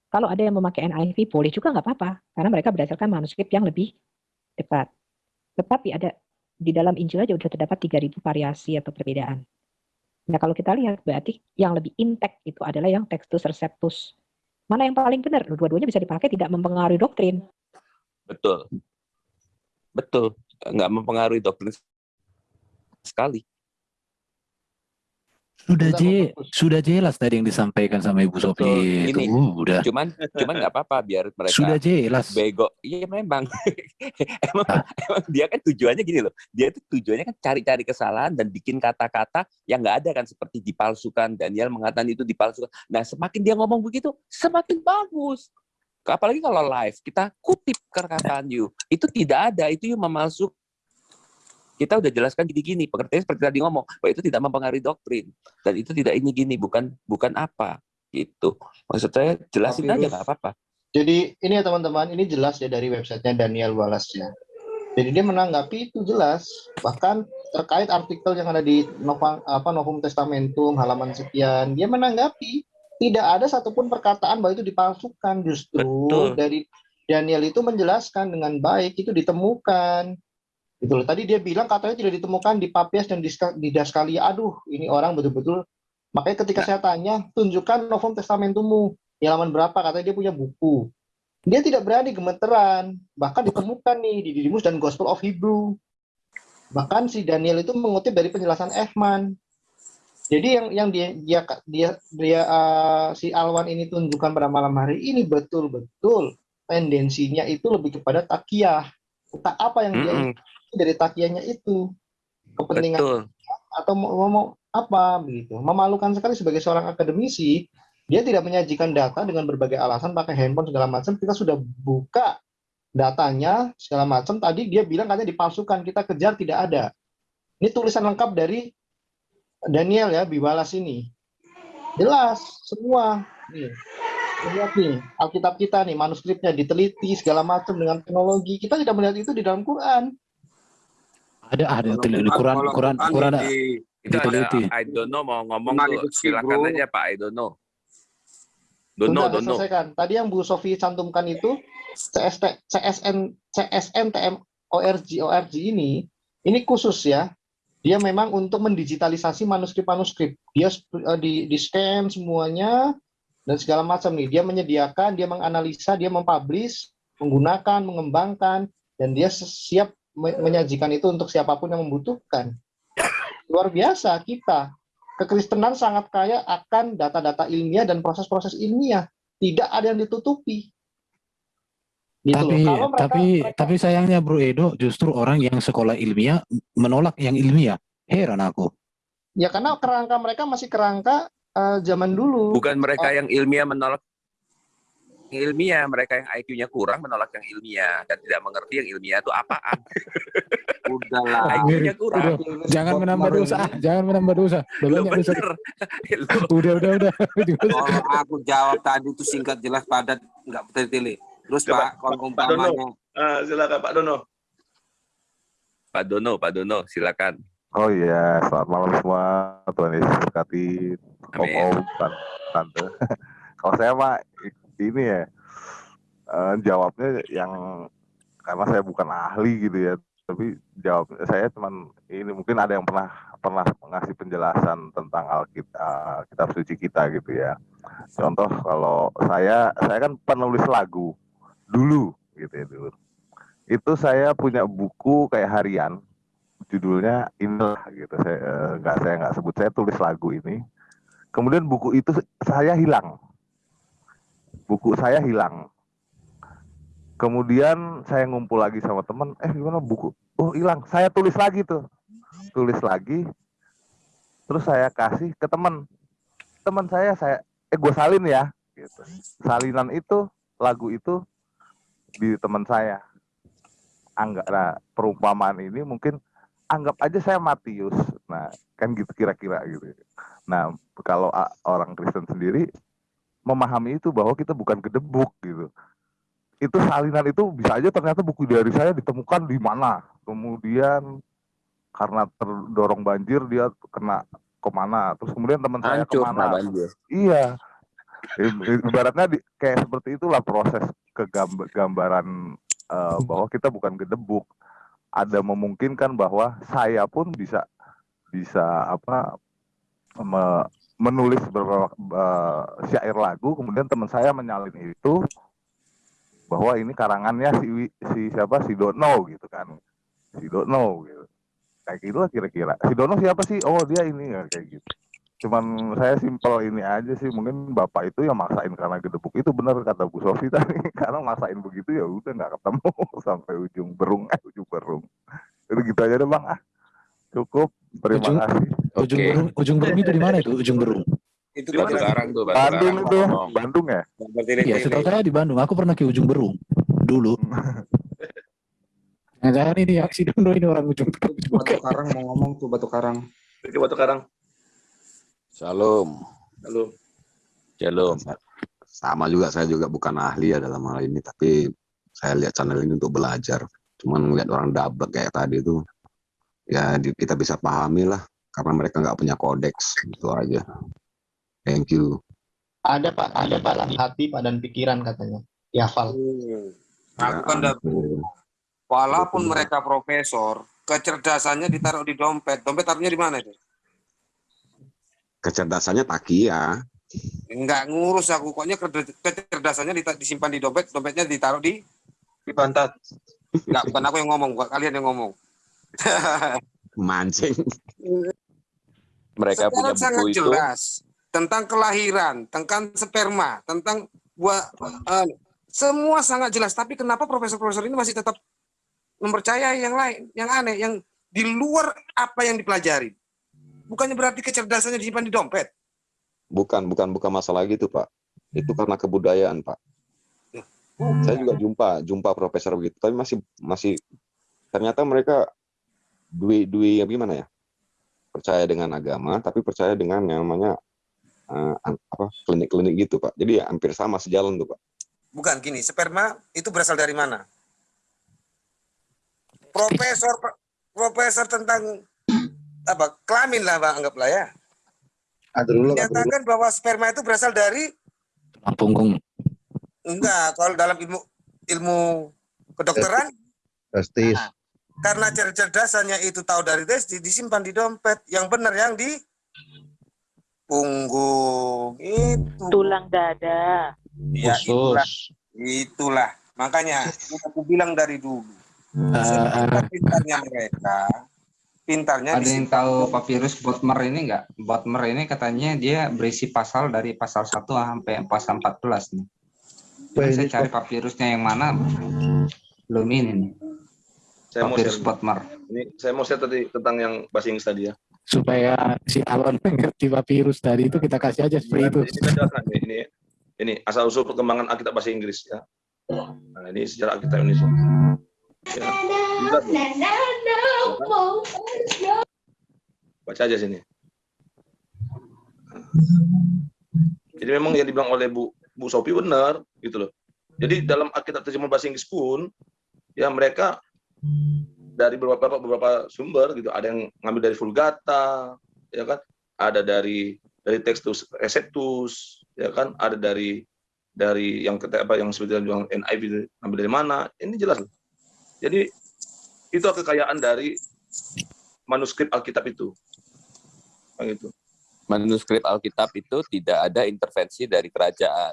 Kalau ada yang memakai NIV, boleh juga nggak apa-apa, karena mereka berdasarkan manuskrip yang lebih dekat. Tetapi ada di dalam Injil aja udah terdapat 3000 variasi atau perbedaan. Nah, kalau kita lihat berarti yang lebih intact itu adalah yang Textus Receptus. Mana yang paling benar? Dua-duanya bisa dipakai tidak mempengaruhi doktrin. betul. Betul. Nggak mempengaruhi doktrin sekali. Sudah je, sudah jelas tadi yang disampaikan sama Ibu. Sophie itu Ini udah. cuman cuman nggak apa-apa biar mereka Sudah jelas. bego. Iya memang. [laughs] emang, emang dia kan tujuannya gini loh. Dia itu tujuannya kan cari-cari kesalahan dan bikin kata-kata yang nggak ada kan seperti dipalsukan. Daniel mengatakan itu dipalsukan. Nah, semakin dia ngomong begitu, semakin bagus. Apalagi kalau live, kita kutip perkataan you. Itu tidak ada, itu you memalsuk. Kita udah jelaskan gini-gini, pengertiannya seperti tadi ngomong, bahwa itu tidak mempengaruhi doktrin. Dan itu tidak ini gini, bukan bukan apa. Gitu. Maksud saya jelasin Pak aja nggak apa-apa. Jadi ini ya teman-teman, ini jelas ya dari websitenya Daniel Wallace ya. Jadi dia menanggapi itu jelas, bahkan terkait artikel yang ada di Nova, apa Novum Testamentum halaman sekian, dia menanggapi tidak ada satupun perkataan bahwa itu dipalsukan justru Betul. dari Daniel itu menjelaskan dengan baik itu ditemukan. Gitu loh. Tadi dia bilang katanya tidak ditemukan di Papias dan di, Ska- di Daskalia. Aduh, ini orang betul-betul makanya ketika saya tanya, tunjukkan Novum Testamentummu di halaman berapa katanya dia punya buku. Dia tidak berani gemeteran, bahkan ditemukan nih di Didymus dan Gospel of Hebrew. Bahkan si Daniel itu mengutip dari penjelasan Ehman. Jadi yang yang dia dia dia, dia uh, si Alwan ini tunjukkan pada malam hari ini betul-betul tendensinya itu lebih kepada takiyah. Tak apa yang dia Mm-mm. Dari takiyahnya itu kepentingan Betul. atau mau, mau- apa begitu. Memalukan sekali sebagai seorang akademisi, dia tidak menyajikan data dengan berbagai alasan pakai handphone segala macam. Kita sudah buka datanya segala macam. Tadi dia bilang katanya dipalsukan, kita kejar tidak ada. Ini tulisan lengkap dari Daniel ya, Bibalas ini. Jelas semua. Nih. Lihat nih, Alkitab kita nih, manuskripnya diteliti segala macam dengan teknologi. Kita tidak melihat itu di dalam Quran. Ada ada Quran- Quran Quran Quran di- Itu ada. I don't know mau ngomong tuh. Silakan bro. aja Pak I don't know. Don't know, don't know. selesaikan. Tadi yang Bu Sofi cantumkan itu CST, CSN, CSN TM ORG ORG ini, ini khusus ya. Dia memang untuk mendigitalisasi manuskrip-manuskrip. Dia eh, di, di scan semuanya dan segala macam nih. Dia menyediakan, dia menganalisa, dia mempublish, menggunakan, mengembangkan, dan dia siap menyajikan itu untuk siapa pun yang membutuhkan. Luar biasa kita. Kekristenan sangat kaya akan data-data ilmiah dan proses-proses ilmiah. Tidak ada yang ditutupi. Gitu loh. Tapi Kalau mereka, tapi tapi sayangnya Bro Edo justru orang yang sekolah ilmiah menolak yang ilmiah. Heran aku. ya karena kerangka mereka masih kerangka eh, zaman dulu. Bukan mereka yang ilmiah menolak ilmiah, mereka yang IQ-nya kurang menolak yang ilmiah dan tidak mengerti yang ilmiah itu apaan. [laughs] Udahlah. IQ-nya kurang. udah, jangan menambah dosa, ah, jangan menambah dosa. Udah banyak dosa. bener. [laughs] Udah udah udah. [laughs] Kalau aku jawab tadi itu singkat jelas padat nggak bertele-tele. Terus Coba, Pak, kalau Pak Dono. umpamanya Ah, silakan Pak Dono. Pak Dono, Pak Dono, silakan. Oh iya, selamat malam semua. Tuhan Yesus berkati om-om, tan- tante. Kalau saya mah ini ya eh, jawabnya yang karena saya bukan ahli gitu ya, tapi jawab saya cuman ini mungkin ada yang pernah pernah ngasih penjelasan tentang Alkitab, kitab suci kita gitu ya. Contoh kalau saya saya kan penulis lagu dulu gitu ya dulu. Itu saya punya buku kayak harian judulnya inilah gitu saya eh, nggak saya nggak sebut saya tulis lagu ini kemudian buku itu saya hilang buku saya hilang. Kemudian saya ngumpul lagi sama teman eh gimana buku? Oh hilang. Saya tulis lagi tuh. Tulis lagi. Terus saya kasih ke teman. Teman saya saya eh gue salin ya. Gitu. Salinan itu lagu itu di teman saya. Anggap nah perumpamaan ini mungkin anggap aja saya Matius. Nah, kan gitu kira-kira gitu. Nah, kalau orang Kristen sendiri memahami itu bahwa kita bukan gedebuk gitu. Itu salinan itu bisa aja ternyata buku dari saya ditemukan di mana. Kemudian karena terdorong banjir dia kena ke mana. Terus kemudian teman saya Hancur ke mana. banjir. Iya. Ibaratnya di, kayak seperti itulah proses kegambaran eh, bahwa kita bukan gedebuk. Ada memungkinkan bahwa saya pun bisa bisa apa me- menulis beberapa eh, syair lagu, kemudian teman saya menyalin itu bahwa ini karangannya si si siapa si Dono gitu kan, si Dono gitu. Kayak gitulah kira-kira. Si Dono siapa sih? Oh dia ini ya kayak gitu. cuman saya simpel ini aja sih mungkin bapak itu yang maksain karena gedebuk itu benar kata Bu Sofi [laughs] tadi karena maksain begitu ya udah nggak ketemu [laughs] sampai ujung berung eh ujung berung itu gitu aja deh bang ah cukup terima Ujung- kasih Ujung berung, ujung berung itu di mana itu? Ujung berung. Itu Batu Karang tuh, Batu Bandung Karang. itu ngomong. Bandung ya Iya, setahu saya di Bandung. Aku pernah ke ujung berung dulu. [laughs] Jangan ini aksi Dono ini orang ujung berung juga. Batu Karang mau ngomong tuh Batu Karang. Oke, Batu Karang. Shalom. Halo. Shalom. Sama juga saya juga bukan ahli ya dalam hal ini, tapi saya lihat channel ini untuk belajar. Cuman ngeliat orang dablek kayak tadi itu, ya kita bisa pahami lah, karena mereka nggak punya kodeks itu aja. Thank you. Ada Pak, ada Pak lah hati, Pak dan pikiran katanya. Ya, Val. Aku kan udah walaupun mereka profesor, kecerdasannya ditaruh di dompet. Dompet taruhnya di mana itu? Kecerdasannya takia. Enggak ngurus aku, pokoknya kerde- kecerdasannya disimpan di dompet, dompetnya ditaruh di Di pantat. Enggak, bukan aku yang ngomong, bukan kalian yang ngomong. [laughs] Mancing. Mereka punya Sekarang sangat buku itu. jelas tentang kelahiran, tentang sperma, tentang buah eh, semua sangat jelas. Tapi kenapa profesor-profesor ini masih tetap mempercayai yang lain, yang aneh, yang di luar apa yang dipelajari? Bukannya berarti kecerdasannya disimpan di dompet. Bukan, bukan, bukan masalah gitu, Pak. Itu karena kebudayaan, Pak. Saya juga jumpa, jumpa profesor begitu, tapi masih, masih ternyata mereka dui, dui gimana ya? Percaya dengan agama, tapi percaya dengan yang namanya eh, an- apa klinik-klinik gitu, Pak. Jadi ya hampir sama sejalan tuh, Pak. Bukan gini, sperma itu berasal dari mana? Profesor profesor tentang apa kelamin lah bang anggaplah ya. Menyatakan bahwa sperma itu berasal dari Tulang punggung. enggak kalau dalam ilmu ilmu kedokteran Testis. Karena cerdasannya itu tahu dari tes di- disimpan di dompet yang benar yang di punggung itu Tulang dada. ya itulah itulah makanya aku bilang dari dulu pintarnya mereka pintarnya Ada yang tahu papirus Botmer ini enggak? Botmer ini katanya dia berisi pasal dari pasal 1 sampai pasal 14 nih. Saya cari papirusnya yang mana belum ini nih. Saya mau share. Botmer. Ini saya mau share tadi tentang yang bahasa Inggris tadi ya. Supaya si Alon [laughs] mengerti virus tadi itu kita kasih aja seperti itu. Ini ini ini asal usul perkembangan Alkitab bahasa Inggris ya. Nah, ini sejarah Alkitab Indonesia. Ya. Baca aja sini. Jadi memang yang dibilang oleh Bu Bu Sophie benar gitu loh. Jadi dalam Alkitab terjemahan bahasa Inggris pun ya mereka dari beberapa beberapa sumber gitu ada yang ngambil dari Vulgata ya kan ada dari dari Textus Receptus ya kan ada dari dari yang kata apa yang sebetulnya bilang NIV ngambil dari mana ini jelas loh. jadi itu kekayaan dari manuskrip Alkitab itu Bang itu Manuskrip Alkitab itu tidak ada intervensi dari kerajaan.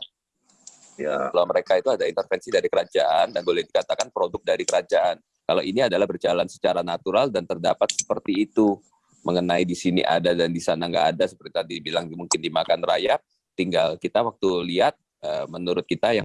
Ya. Kalau mereka itu ada intervensi dari kerajaan dan boleh dikatakan produk dari kerajaan. Kalau ini adalah berjalan secara natural dan terdapat seperti itu. Mengenai di sini ada dan di sana nggak ada seperti tadi bilang mungkin dimakan rayap. Tinggal kita waktu lihat eh, menurut kita yang